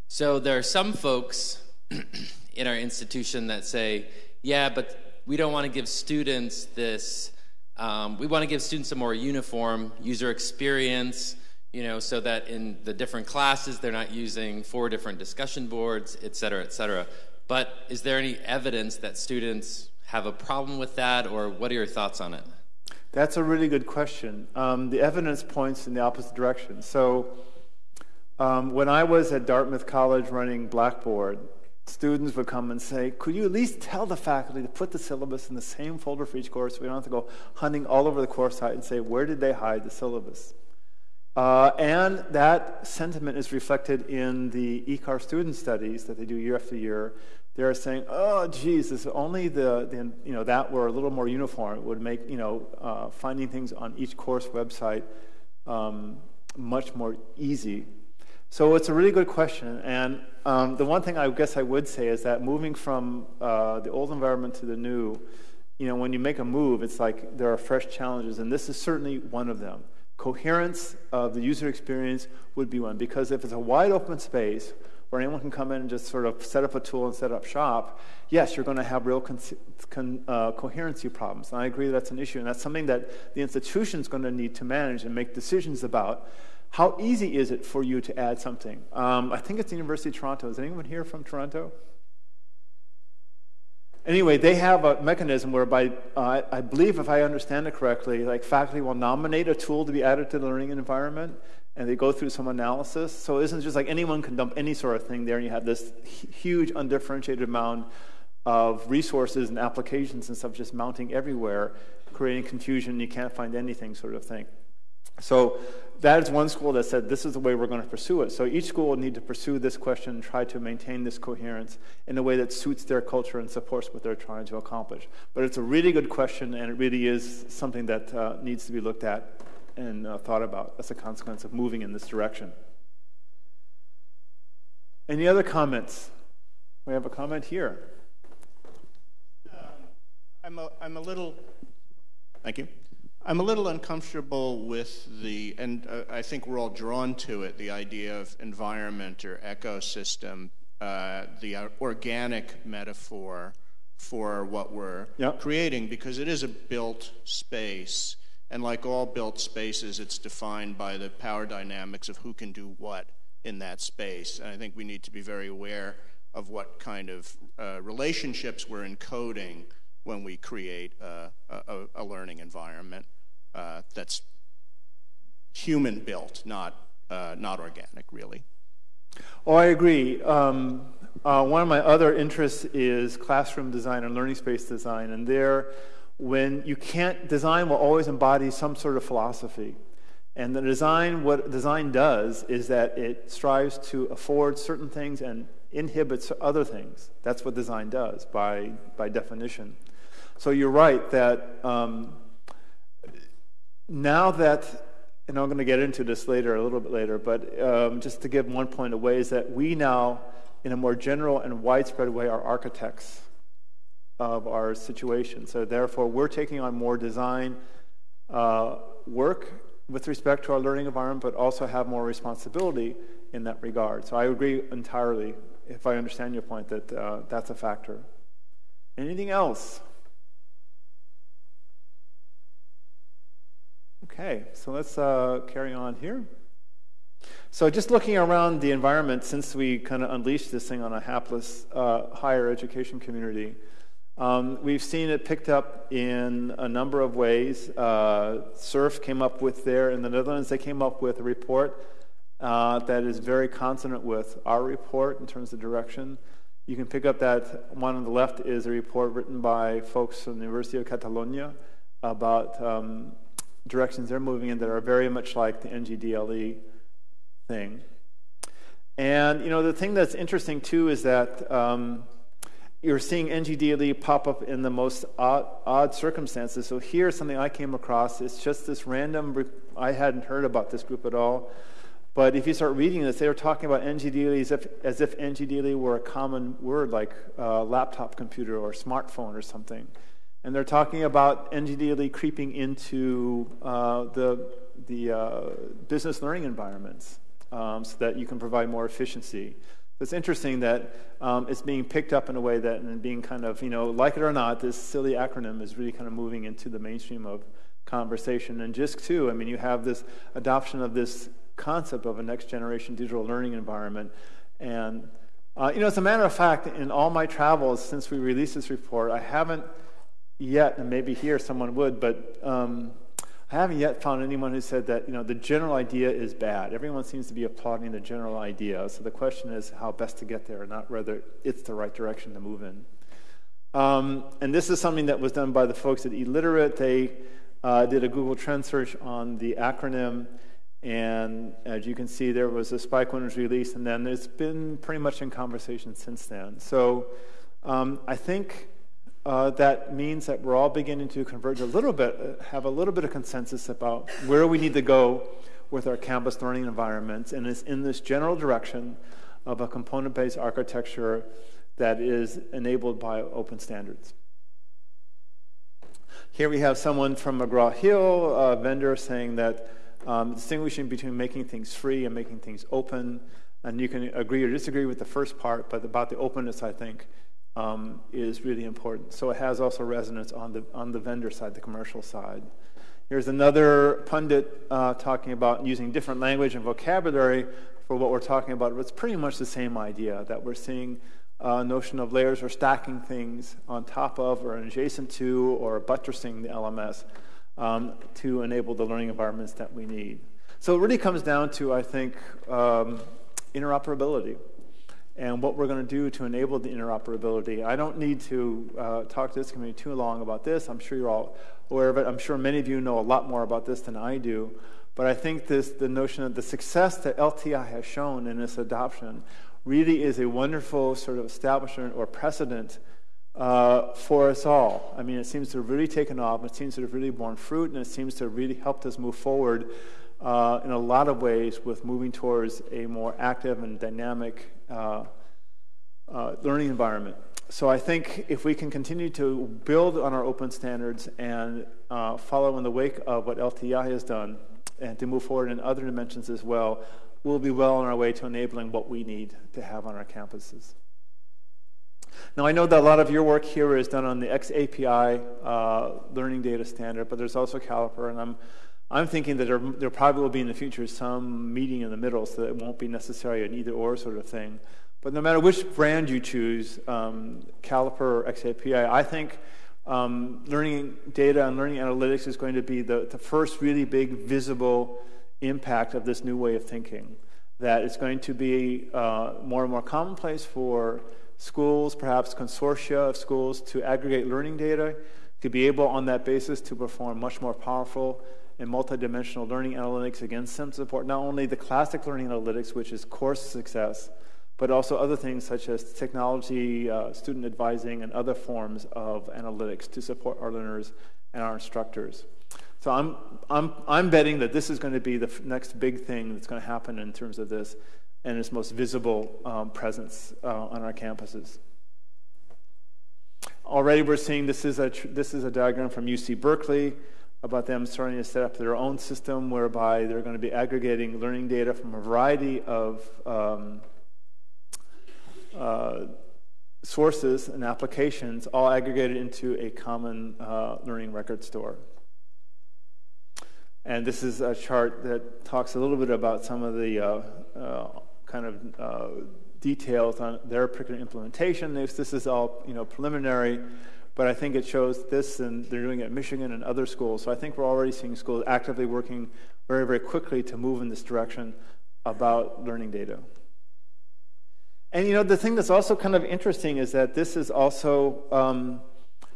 So there are some folks in our institution that say, yeah, but we don't want to give students this. Um, we want to give students a more uniform user experience, you know, so that in the different classes they're not using four different discussion boards, et cetera, et cetera. But is there any evidence that students have a problem with that, or what are your thoughts on it? That's a really good question. Um, the evidence points in the opposite direction. So, um, when I was at Dartmouth College running Blackboard, students would come and say, Could you at least tell the faculty to put the syllabus in the same folder for each course we don't have to go hunting all over the course site and say, Where did they hide the syllabus? Uh, and that sentiment is reflected in the ECAR student studies that they do year after year, they're saying, oh, if only the, the, you know, that were a little more uniform, would make you know, uh, finding things on each course website um, much more easy. So it's a really good question. And um, the one thing I guess I would say is that moving from uh, the old environment to the new, you know, when you make a move, it's like there are fresh challenges, and this is certainly one of them. Coherence of the user experience would be one, because if it's a wide open space, where anyone can come in and just sort of set up a tool and set up shop, yes, you're going to have real con- con- uh, coherency problems. And I agree that's an issue. And that's something that the institution is going to need to manage and make decisions about. How easy is it for you to add something? Um, I think it's the University of Toronto. Is anyone here from Toronto? Anyway, they have a mechanism whereby, uh, I believe, if I understand it correctly, like faculty will nominate a tool to be added to the learning environment, and they go through some analysis. So it isn't just like anyone can dump any sort of thing there, and you have this huge undifferentiated amount of resources and applications and stuff just mounting everywhere, creating confusion. You can't find anything, sort of thing. So that is one school that said this is the way we're going to pursue it. So each school will need to pursue this question and try to maintain this coherence in a way that suits their culture and supports what they're trying to accomplish. But it's a really good question, and it really is something that uh, needs to be looked at and uh, thought about as a consequence of moving in this direction. Any other comments? We have a comment here. Um, I'm, a, I'm a little, thank you. I'm a little uncomfortable with the, and uh, I think we're all drawn to it, the idea of environment or ecosystem, uh, the uh, organic metaphor for what we're yep. creating, because it is a built space. And like all built spaces, it's defined by the power dynamics of who can do what in that space. And I think we need to be very aware of what kind of uh, relationships we're encoding when we create a, a, a learning environment uh, that's human built, not, uh, not organic, really. Oh, I agree. Um, uh, one of my other interests is classroom design and learning space design. And there, when you can't, design will always embody some sort of philosophy. And the design, what design does is that it strives to afford certain things and inhibits other things. That's what design does by, by definition. So you're right that um, now that, and I'm going to get into this later, a little bit later, but um, just to give one point away is that we now, in a more general and widespread way, are architects of our situation. So therefore, we're taking on more design uh, work with respect to our learning environment, but also have more responsibility in that regard. So I agree entirely, if I understand your point, that uh, that's a factor. Anything else? Okay, so let's uh, carry on here. So just looking around the environment since we kind of unleashed this thing on a hapless uh, higher education community, um, we've seen it picked up in a number of ways. Uh, SURF came up with there in the Netherlands, they came up with a report uh, that is very consonant with our report in terms of direction. You can pick up that one on the left is a report written by folks from the University of Catalonia about um, directions they're moving in that are very much like the NGDLE thing. And you know the thing that's interesting too is that um, you're seeing NGDLE pop up in the most odd, odd, circumstances. So here's something I came across. It's just this random. I hadn't heard about this group at all. But if you start reading this, they were talking about NGDLE as if, as if NGDLE were a common word like uh, laptop computer or smartphone or something. And they're talking about NGDLE creeping into uh, the, the uh, business learning environments um, so that you can provide more efficiency. It's interesting that um, it's being picked up in a way that, and being kind of, you know, like it or not, this silly acronym is really kind of moving into the mainstream of conversation. And JISC, too, I mean, you have this adoption of this concept of a next generation digital learning environment. And, uh, you know, as a matter of fact, in all my travels since we released this report, I haven't yet, and maybe here someone would, but um, I haven't yet found anyone who said that you know the general idea is bad. Everyone seems to be applauding the general idea. So the question is how best to get there, not whether it's the right direction to move in. Um, and this is something that was done by the folks at eLiterate. They uh, did a Google Trend search on the acronym, and as you can see, there was a spike when it was released, and then it's been pretty much in conversation since then. So um, I think uh, that means that we're all beginning to converge a little bit, uh, have a little bit of consensus about where we need to go with our campus learning environments, and it's in this general direction of a component-based architecture that is enabled by open standards. Here we have someone from McGraw-Hill, a vendor, saying that um, distinguishing between making things free and making things open, and you can agree or disagree with the first part, but about the openness, I think, um, is really important. So it has also resonance on the, on the vendor side, the commercial side. Here's another pundit uh, talking about using different language and vocabulary for what we're talking about. It's pretty much the same idea that we're seeing a notion of layers or stacking things on top of or adjacent to or buttressing the LMS um, to enable the learning environments that we need. So it really comes down to, I think, um, interoperability and what we're going to do to enable the interoperability. I don't need to uh, talk to this community too long about this. I'm sure you're all aware of it. I'm sure many of you know a lot more about this than I do. But I think this, the notion of the success that LTI has shown in its adoption really is a wonderful sort of establishment or precedent uh, for us all. I mean, it seems to have really taken off. It seems to have really borne fruit, and it seems to have really helped us move forward uh, in a lot of ways with moving towards a more active and dynamic uh, uh, learning environment. So I think if we can continue to build on our open standards and uh, follow in the wake of what LTI has done and to move forward in other dimensions as well, we'll be well on our way to enabling what we need to have on our campuses. Now, I know that a lot of your work here is done on the XAPI uh, learning data standard, but there's also Caliper, and I'm I'm thinking that there, there, probably will be in the future some meeting in the middle so that it won't be necessarily an either or sort of thing. But no matter which brand you choose, um, Caliper or XAPI, I think um, learning data and learning analytics is going to be the, the first really big visible impact of this new way of thinking. that it's going to be uh, more and more commonplace for schools, perhaps consortia of schools, to aggregate learning data to be able on that basis to perform much more powerful and multidimensional learning analytics against them support not only the classic learning analytics, which is course success, but also other things such as technology, uh, student advising, and other forms of analytics to support our learners and our instructors. So I'm, I'm, I'm betting that this is going to be the next big thing that's going to happen in terms of this and its most visible um, presence uh, on our campuses. Already we're seeing this is a, this is a diagram from UC Berkeley about them starting to set up their own system whereby they're going to be aggregating learning data from a variety of um, uh, sources and applications, all aggregated into a common uh, learning record store. And this is a chart that talks a little bit about some of the uh, uh kind of uh, details on their particular implementation. This, this is all you know preliminary, but I think it shows this, and they're doing it at Michigan and other schools. So I think we're already seeing schools actively working very, very quickly to move in this direction about learning data. And you know the thing that's also kind of interesting is that this is also um,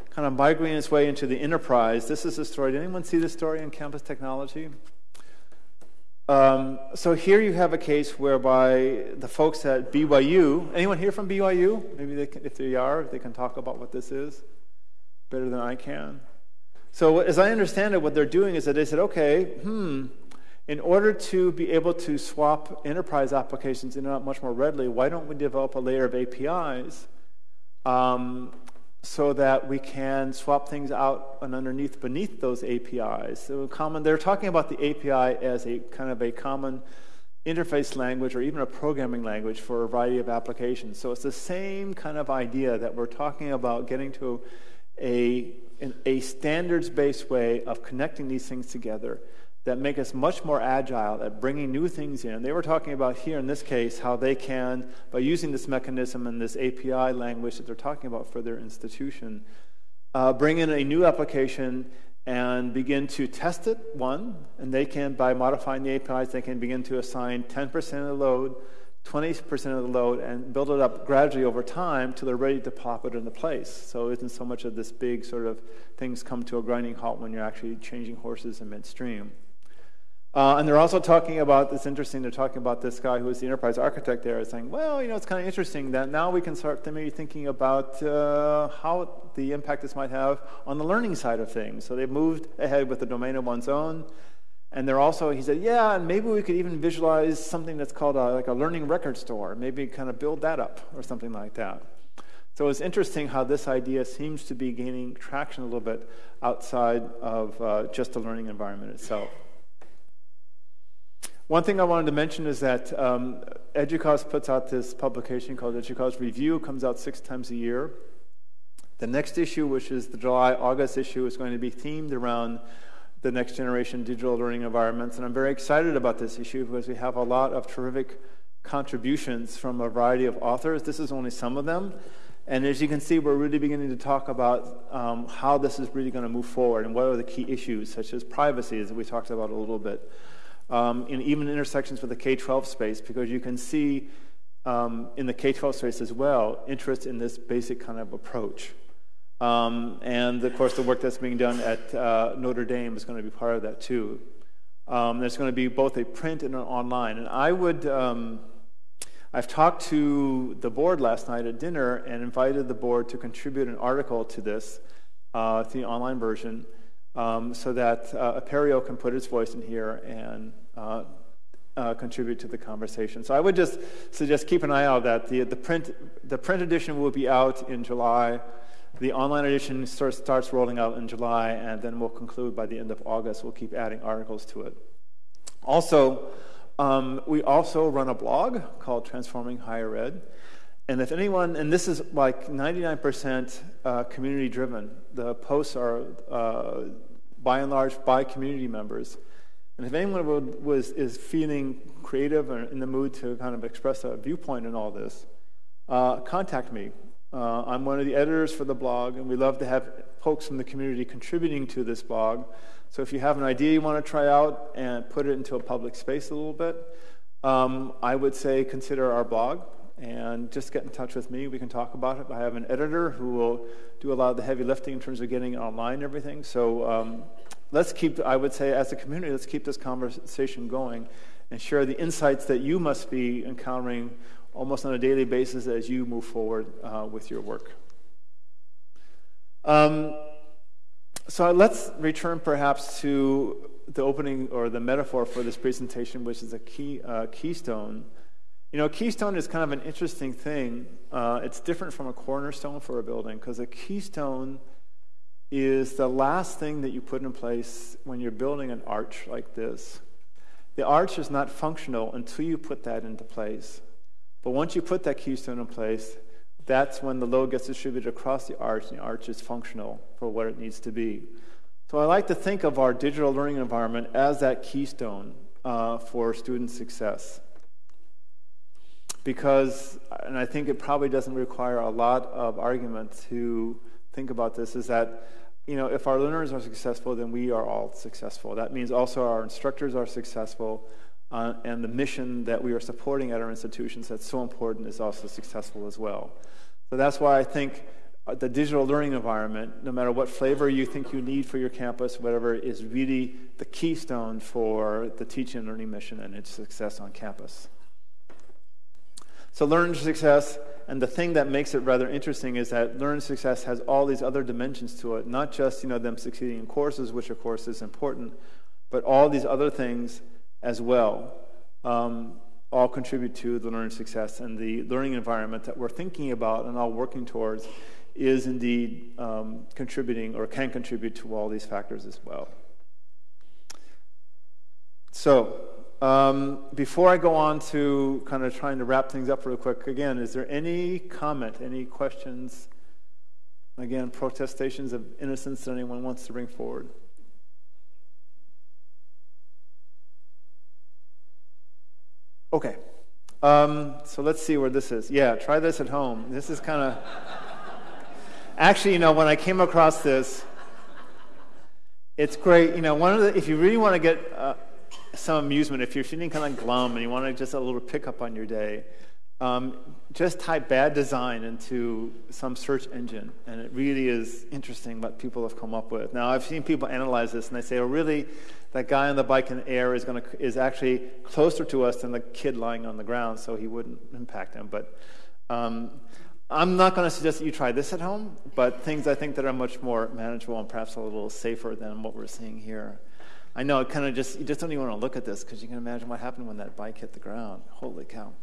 kind of migrating its way into the enterprise. This is a story. Did anyone see this story in campus technology? Um, so here you have a case whereby the folks at BYU, anyone here from BYU? Maybe they can, if they are, they can talk about what this is better than I can. So as I understand it, what they're doing is that they said, okay, hmm, in order to be able to swap enterprise applications in and out much more readily, why don't we develop a layer of APIs um, so that we can swap things out and underneath beneath those APIs. So common, they're talking about the API as a kind of a common interface language or even a programming language for a variety of applications. So it's the same kind of idea that we're talking about getting to a, a standards-based way of connecting these things together that make us much more agile at bringing new things in. They were talking about here in this case how they can, by using this mechanism and this API language that they're talking about for their institution, uh, bring in a new application and begin to test it, one, and they can, by modifying the APIs, they can begin to assign 10% of the load, 20% of the load, and build it up gradually over time till they're ready to pop it into place. So it isn't so much of this big sort of things come to a grinding halt when you're actually changing horses in midstream. Uh, and they're also talking about, it's interesting, they're talking about this guy who is the enterprise architect there, saying, well, you know, it's kind of interesting that now we can start to maybe thinking about uh, how the impact this might have on the learning side of things. So they've moved ahead with the domain of one's own. And they're also, he said, yeah, and maybe we could even visualize something that's called a, like a learning record store, maybe kind of build that up or something like that. So it's interesting how this idea seems to be gaining traction a little bit outside of uh, just the learning environment itself. One thing I wanted to mention is that um, EDUCAUSE puts out this publication called EDUCAUSE Review. Comes out six times a year. The next issue, which is the July August issue, is going to be themed around the next generation digital learning environments. And I'm very excited about this issue because we have a lot of terrific contributions from a variety of authors. This is only some of them. And as you can see, we're really beginning to talk about um, how this is really going to move forward and what are the key issues, such as privacy, as we talked about a little bit um, in even intersections with the K 12 space, because you can see um, in the K 12 space as well interest in this basic kind of approach. Um, and of course, the work that's being done at uh, Notre Dame is going to be part of that too. Um, there's going to be both a print and an online. And I would, um, I've talked to the board last night at dinner and invited the board to contribute an article to this, uh, to the online version um, so that uh, Apereo can put its voice in here and uh, uh, contribute to the conversation. So I would just suggest keep an eye out that the, the, print, the print edition will be out in July. The online edition starts, starts rolling out in July, and then we'll conclude by the end of August. We'll keep adding articles to it. Also, um, we also run a blog called Transforming Higher Ed. And if anyone, and this is like 99% uh, community driven, the posts are uh, by and large by community members. And if anyone would, was, is feeling creative or in the mood to kind of express a viewpoint in all this, uh, contact me. Uh, I'm one of the editors for the blog, and we love to have folks from the community contributing to this blog. So if you have an idea you want to try out and put it into a public space a little bit, um, I would say consider our blog and just get in touch with me. We can talk about it. I have an editor who will do a lot of the heavy lifting in terms of getting online and everything. So um, let's keep, I would say, as a community, let's keep this conversation going and share the insights that you must be encountering almost on a daily basis as you move forward uh, with your work. Um, so let's return perhaps to the opening or the metaphor for this presentation, which is a key uh, keystone. You know, a keystone is kind of an interesting thing. Uh, it's different from a cornerstone for a building because a keystone is the last thing that you put in place when you're building an arch like this. The arch is not functional until you put that into place. But once you put that keystone in place, that's when the load gets distributed across the arch and the arch is functional for what it needs to be. So I like to think of our digital learning environment as that keystone uh, for student success. Because, and I think it probably doesn't require a lot of argument to think about this, is that you know, if our learners are successful, then we are all successful. That means also our instructors are successful, uh, and the mission that we are supporting at our institutions that's so important is also successful as well. So that's why I think uh, the digital learning environment, no matter what flavor you think you need for your campus, whatever, is really the keystone for the teaching and learning mission and its success on campus. So, learn success, and the thing that makes it rather interesting is that learn success has all these other dimensions to it, not just you know them succeeding in courses, which of course is important, but all these other things as well. Um, all contribute to the learning success and the learning environment that we're thinking about and all working towards is indeed um, contributing or can contribute to all these factors as well. So, um, before I go on to kind of trying to wrap things up real quick, again, is there any comment, any questions? Again, protestations of innocence that anyone wants to bring forward? Okay. Um, so let's see where this is. Yeah, try this at home. This is kind of. Actually, you know, when I came across this, it's great. You know, one of the, if you really want to get uh, some amusement if you're feeling kind of glum and you want to just a little pickup on your day. Um, just type bad design into some search engine, and it really is interesting what people have come up with. Now, I've seen people analyze this, and they say, "Oh, really? That guy on the bike in the air is to is actually closer to us than the kid lying on the ground, so he wouldn't impact him." But um, I'm not going to suggest that you try this at home, but things I think that are much more manageable and perhaps a little safer than what we're seeing here. I know it kind of just, you just don't even want to look at this because you can imagine what happened when that bike hit the ground. Holy cow.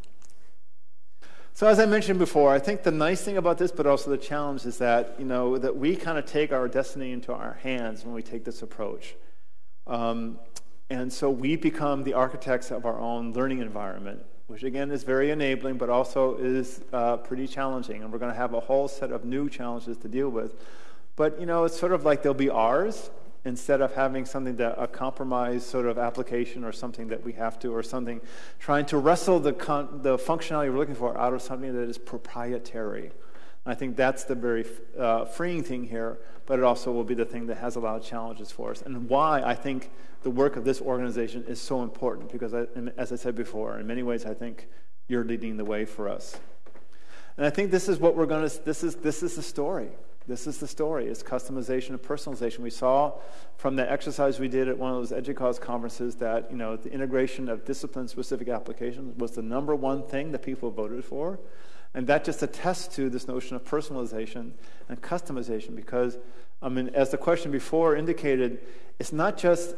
So as I mentioned before, I think the nice thing about this, but also the challenge, is that you know that we kind of take our destiny into our hands when we take this approach, um, and so we become the architects of our own learning environment, which again is very enabling, but also is uh, pretty challenging. And we're going to have a whole set of new challenges to deal with. But you know, it's sort of like they'll be ours, instead of having something that a compromise sort of application or something that we have to or something trying to wrestle the, the functionality we're looking for out of something that is proprietary. I think that's the very uh, freeing thing here but it also will be the thing that has a lot of challenges for us. And why i think the work of this organization is so important because I, as i said before in many ways i think you're leading the way for us. And i think this is what we're going to this is this is the story this is the story. It's customization and personalization. We saw from the exercise we did at one of those EDUCAUSE conferences that you know the integration of discipline-specific applications was the number one thing that people voted for. And that just attests to this notion of personalization and customization because, I mean, as the question before indicated, it's not just,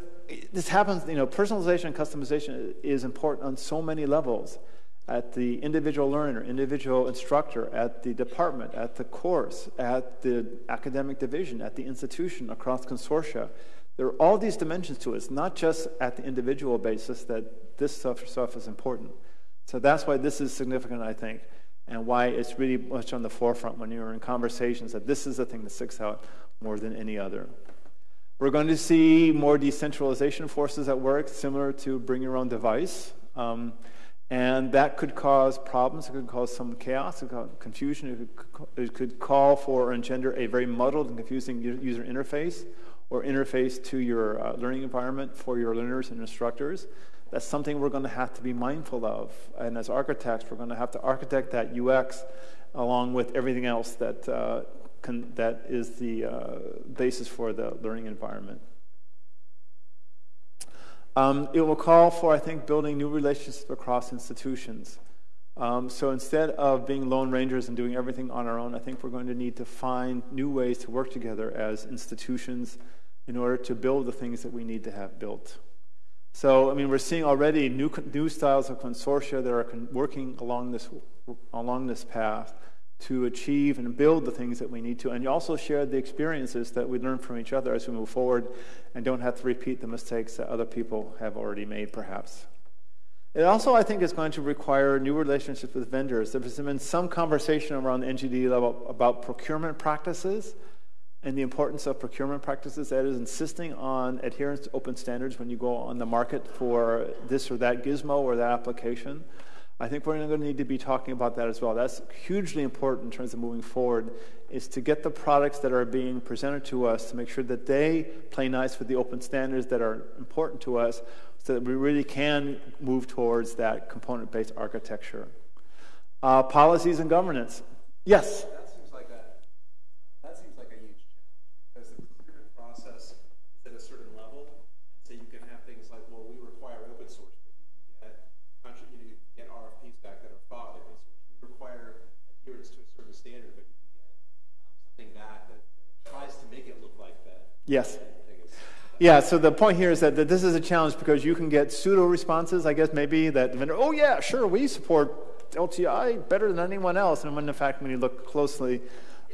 this happens, you know, personalization and customization is important on so many levels at the individual learner, individual instructor, at the department, at the course, at the academic division, at the institution, across consortia. There are all these dimensions to it. It's not just at the individual basis that this stuff, stuff is important. So that's why this is significant, I think, and why it's really much on the forefront when you're in conversations that this is the thing that sticks out more than any other. We're going to see more decentralization forces at work, similar to bring your own device. Um, and that could cause problems. It could cause some chaos, it could cause confusion. It could, it could call for or engender a very muddled and confusing user interface. or interface to your uh, learning environment for your learners and instructors. That's something we're going to have to be mindful of. And as architects, we're going to have to architect that UX along with everything else that, uh, can, that is the uh, basis for the learning environment. Um, it will call for, I think, building new relationships across institutions. Um, so instead of being lone rangers and doing everything on our own, I think we're going to need to find new ways to work together as institutions in order to build the things that we need to have built. So, I mean, we're seeing already new, new styles of consortia that are working along this, along this path to achieve and build the things that we need to. And also share the experiences that we learn from each other as we move forward and don't have to repeat the mistakes that other people have already made, perhaps. It also, I think, is going to require new relationships with vendors. There's been some conversation around the NGDLE about procurement practices and the importance of procurement practices. That is, insisting on adherence to open standards when you go on the market for this or that gizmo or that application. I think we're going to need to be talking about that as well. That's hugely important in terms of moving forward, is to get the products that are being presented to us to make sure that they play nice with the open standards that are important to us so that we really can move towards that component-based architecture. Uh, policies and governance. Yes? Yes. Yeah, so the point here is that, that this is a challenge because you can get pseudo responses, I guess, maybe that the vendor, oh, yeah, sure, we support LTI better than anyone else. And when in fact, when you look closely,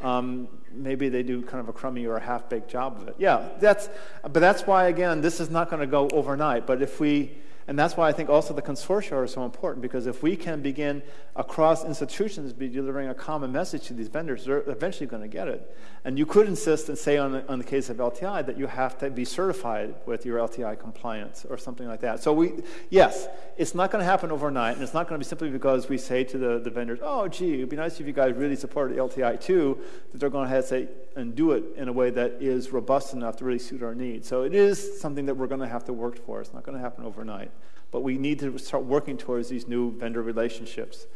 um, maybe they do kind of a crummy or a half baked job of it. Yeah, that's, but that's why, again, this is not going to go overnight. But if we, and that's why I think also the consortia are so important because if we can begin across institutions be delivering a common message to these vendors, they're eventually going to get it. And you could insist and say on the, on the case of LTI that you have to be certified with your LTI compliance or something like that. So we, yes, it's not going to happen overnight, and it's not going to be simply because we say to the, the vendors, oh, gee, it'd be nice if you guys really supported LTI too, that they're going to have to say and do it in a way that is robust enough to really suit our needs. So it is something that we're going to have to work for. It's not going to happen overnight but we need to start working towards these new vendor relationships.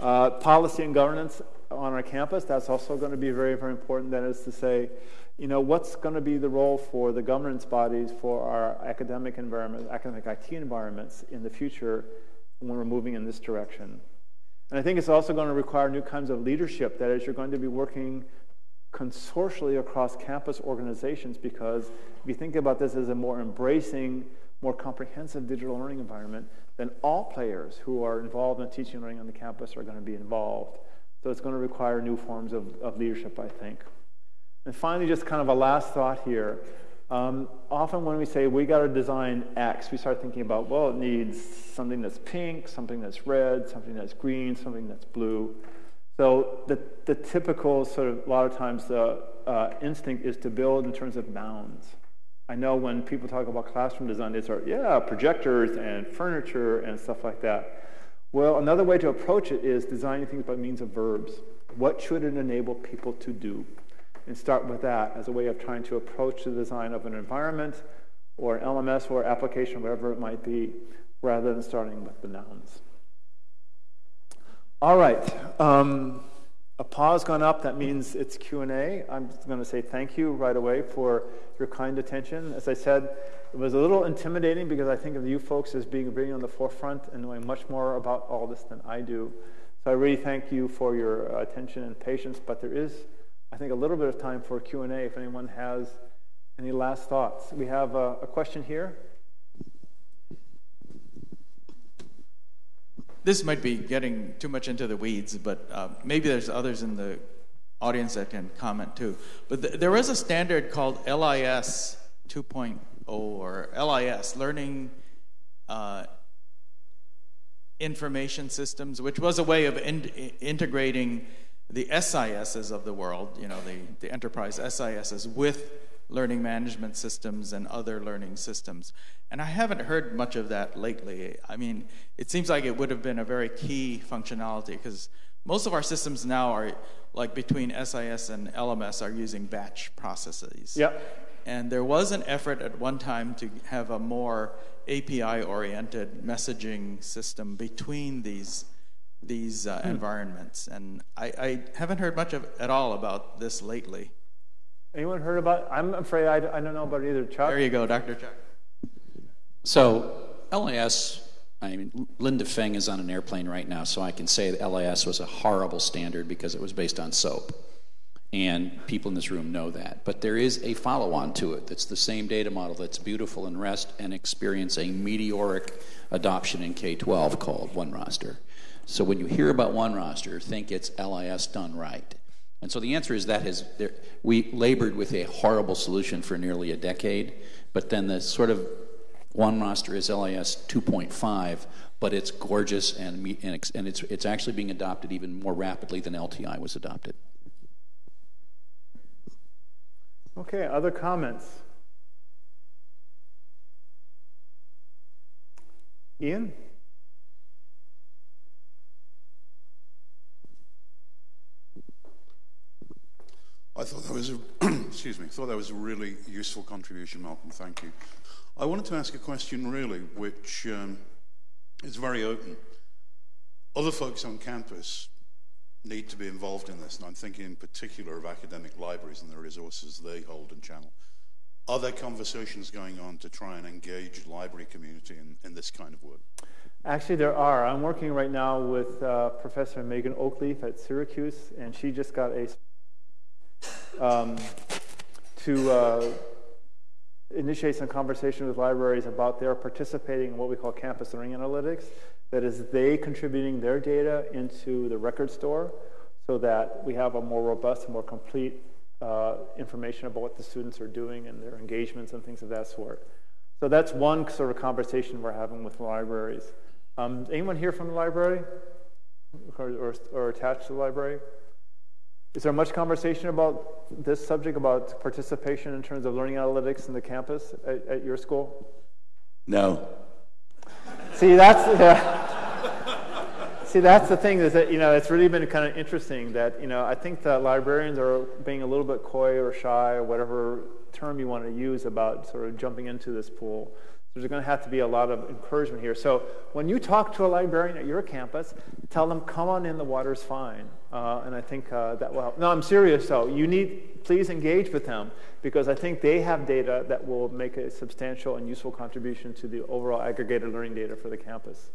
Uh, policy and governance on our campus, that's also going to be very, very important. That is to say, you know, what's going to be the role for the governance bodies for our academic environment, academic IT environments in the future when we're moving in this direction. And I think it's also going to require new kinds of leadership. That is, you're going to be working consortially across campus organizations because if you think about this as a more embracing more comprehensive digital learning environment, then all players who are involved in teaching and learning on the campus are going to be involved. So it's going to require new forms of, of leadership, I think. And finally, just kind of a last thought here. Um, often when we say we got to design X, we start thinking about, well, it needs something that's pink, something that's red, something that's green, something that's blue. So the, the typical sort of, a lot of times the uh, instinct is to build in terms of bounds. I know when people talk about classroom design, they start, yeah, projectors and furniture and stuff like that. Well, another way to approach it is designing things by means of verbs. What should it enable people to do? And start with that as a way of trying to approach the design of an environment or an LMS or application, whatever it might be, rather than starting with the nouns. All right. Um, a pause gone up, that means it's Q&A. I'm going to say thank you right away for your kind attention. As I said, it was a little intimidating because I think of you folks as being really on the forefront and knowing much more about all this than I do. So I really thank you for your attention and patience, but there is, I think, a little bit of time for Q&A if anyone has any last thoughts. We have a, a question here. This might be getting too much into the weeds, but uh, maybe there's others in the audience that can comment too. But th- there is a standard called LIS 2.0 or LIS, Learning uh, Information Systems, which was a way of in- integrating the SISs of the world, you know, the, the enterprise SISs, with learning management systems and other learning systems. And I haven't heard much of that lately. I mean, it seems like it would have been a very key functionality because most of our systems now are like between SIS and LMS are using batch processes. Yep. And there was an effort at one time to have a more API oriented messaging system between these these uh, hmm. environments. And I, I, haven't heard much of, at all about this lately. Anyone heard about? I'm afraid I, I don't know about either. Chuck. There you go, Dr. Chuck. So LIS, I mean, Linda Feng is on an airplane right now, so I can say that LIS was a horrible standard because it was based on SOAP. And people in this room know that. But there is a follow on to it that's the same data model that's beautiful in REST and experience a meteoric adoption in K 12 called OneRoster. So when you hear about OneRoster, think it's LIS done right. And so the answer is that has there, we labored with a horrible solution for nearly a decade, but then the sort of OneRoster is LIS 2.5, but it's gorgeous and, and, and it's, it's actually being adopted even more rapidly than LTI was adopted. Okay, other comments? Ian? I thought that was a, excuse me, thought that was a really useful contribution, Malcolm. Thank you. I wanted to ask a question really, which um, is very open. Other folks on campus need to be involved in this, and I'm thinking in particular of academic libraries and the resources they hold and channel. Are there conversations going on to try and engage library community in, in this kind of work? Actually, there are. I'm working right now with uh, Professor Megan Oakleaf at Syracuse, and she just got a um, to uh, initiate some conversation with libraries about their participating in what we call campus learning analytics. That is, they contributing their data into the record store so that we have a more robust and more complete uh, information about what the students are doing and their engagements and things of that sort. So that's one sort of conversation we're having with libraries. Um, anyone here from the library or, or, or attached to the library? Is there much conversation about this subject, about participation in terms of learning analytics in the campus at, at your school? No. See, that's yeah. See, that's the thing is that you know it's really been kind of interesting that you know I think that librarians are being a little bit coy or shy or whatever term you want to use about sort of jumping into this pool. There's going to have to be a lot of encouragement here. So when you talk to a librarian at your campus, tell them, come on in, the water's fine. Uh, and I think uh, that will help. No, I'm serious though. You need, please engage with them because I think they have data that will make a substantial and useful contribution to the overall aggregated learning data for the campus.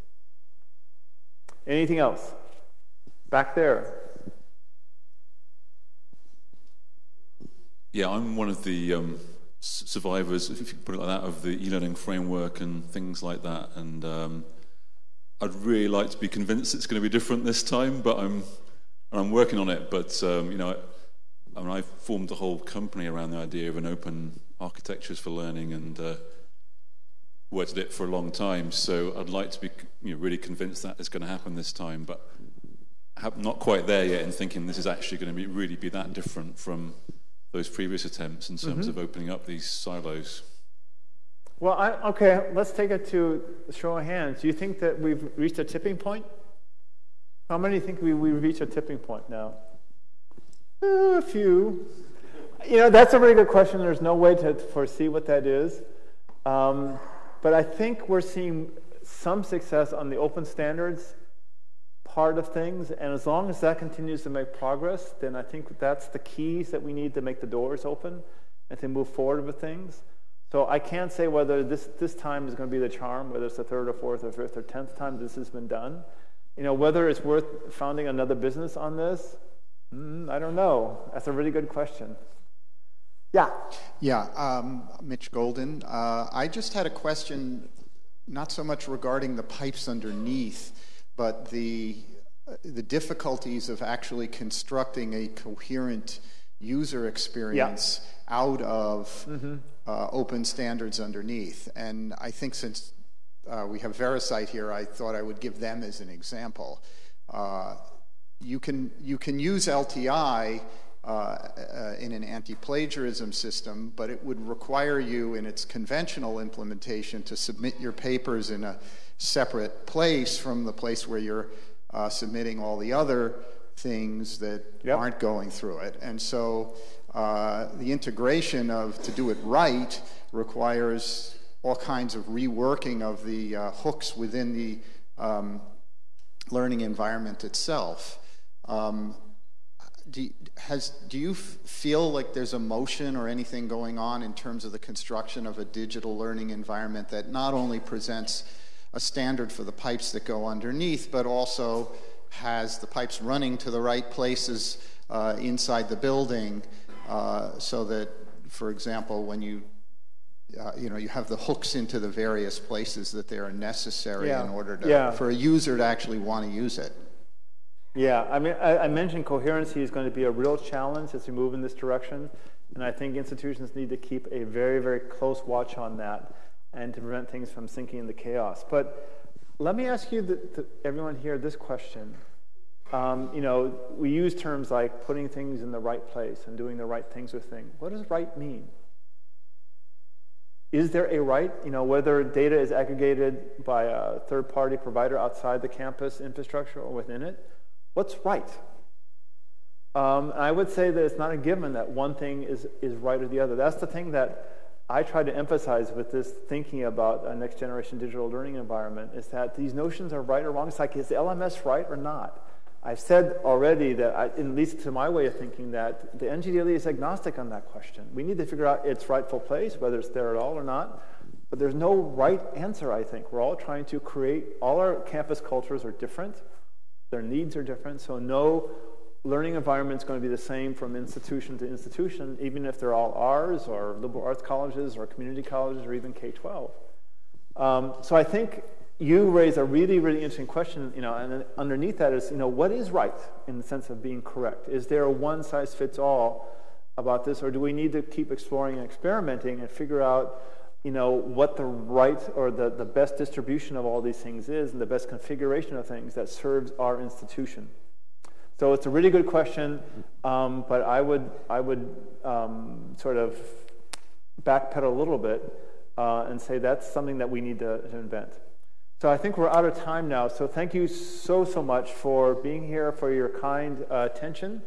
Anything else? Back there. Yeah, I'm one of the um survivors, if you put it like that, of the e-learning framework and things like that. And um, I'd really like to be convinced it's going to be different this time, but I'm I'm working on it. But um, you know, I, I mean, I formed the whole company around the idea of an open architectures for learning and uh, worked at it for a long time. So I'd like to be you know, really convinced that it's going to happen this time, but I'm not quite there yet in thinking this is actually going to be really be that different from those previous attempts in terms mm-hmm. of opening up these silos? Well, I, okay, let's take it to a show of hands. Do you think that we've reached a tipping point? How many think we, we've reached a tipping point now? Uh, a few. You know, that's a very good question. There's no way to foresee what that is. Um, but I think we're seeing some success on the open standards part of things. And as long as that continues to make progress, then I think that's the keys that we need to make the doors open and to move forward with things. So I can't say whether this, this time is going to be the charm, whether it's the third or fourth or fifth or tenth time this has been done. You know, whether it's worth founding another business on this, mm, I don't know. That's a really good question. Yeah. Yeah, um, Mitch Golden. Uh, I just had a question, not so much regarding the pipes underneath, but the, the difficulties of actually constructing a coherent user experience yeah. out of mm-hmm. uh, open standards underneath. And I think since uh, we have VeriCite here, I thought I would give them as an example. Uh, you can you can use LTI uh, uh, in an anti-plagiarism system, but it would require you in its conventional implementation to submit your papers in a separate place from the place where you're uh, submitting all the other things that yep. aren't going through it. And so uh, the integration of to do it right requires all kinds of reworking of the uh, hooks within the um, learning environment itself. Um, do you, has, do you feel like there's a motion or anything going on in terms of the construction of a digital learning environment that not only presents a standard for the pipes that go underneath, but also has the pipes running to the right places uh, inside the building uh, so that, for example, when you uh, you know, you have the hooks into the various places that they are necessary yeah. in order to, yeah. for a user to actually want to use it. Yeah, I mean, I, I, mentioned coherency is going to be a real challenge as we move in this direction, and I think institutions need to keep a very, very close watch on that and to prevent things from sinking into chaos. But let me ask you, the, the, everyone here, this question. Um, you know, we use terms like putting things in the right place and doing the right things with things. What does right mean? Is there a right, you know, whether data is aggregated by a third-party provider outside the campus infrastructure or within it? What's right? Um, I would say that it's not a given that one thing is, is right or the other. That's the thing that I try to emphasize with this thinking about a next generation digital learning environment is that these notions are right or wrong. It's like, is LMS right or not? I've said already that, I, at least to my way of thinking, that the NGDLE is agnostic on that question. We need to figure out its rightful place, whether it's there at all or not. But there's no right answer, I think. We're all trying to create, all our campus cultures are different. Their needs are different, so no learning environment is going to be the same from institution to institution, even if they're all ours or liberal arts colleges or community colleges or even K-12. Um, so I think you raise a really, really interesting question, you know, and underneath that is, you know, what is right in the sense of being correct? Is there a one-size-fits-all about this, or do we need to keep exploring and experimenting and figure out you know, what the right or the, the best distribution of all these things is and the best configuration of things that serves our institution. So it's a really good question, um, but I would, I would um, sort of backpedal a little bit uh, and say that's something that we need to, to invent. So I think we're out of time now. So thank you so, so much for being here, for your kind uh, attention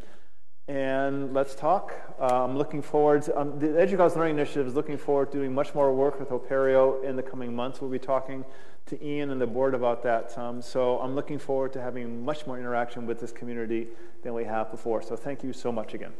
and let's talk. Uh, I'm looking forward, to, um, the EDUCAUSE Learning Initiative is looking forward to doing much more work with Apereo in the coming months. We'll be talking to Ian and the board about that. Um, so I'm looking forward to having much more interaction with this community than we have before. So thank you so much again.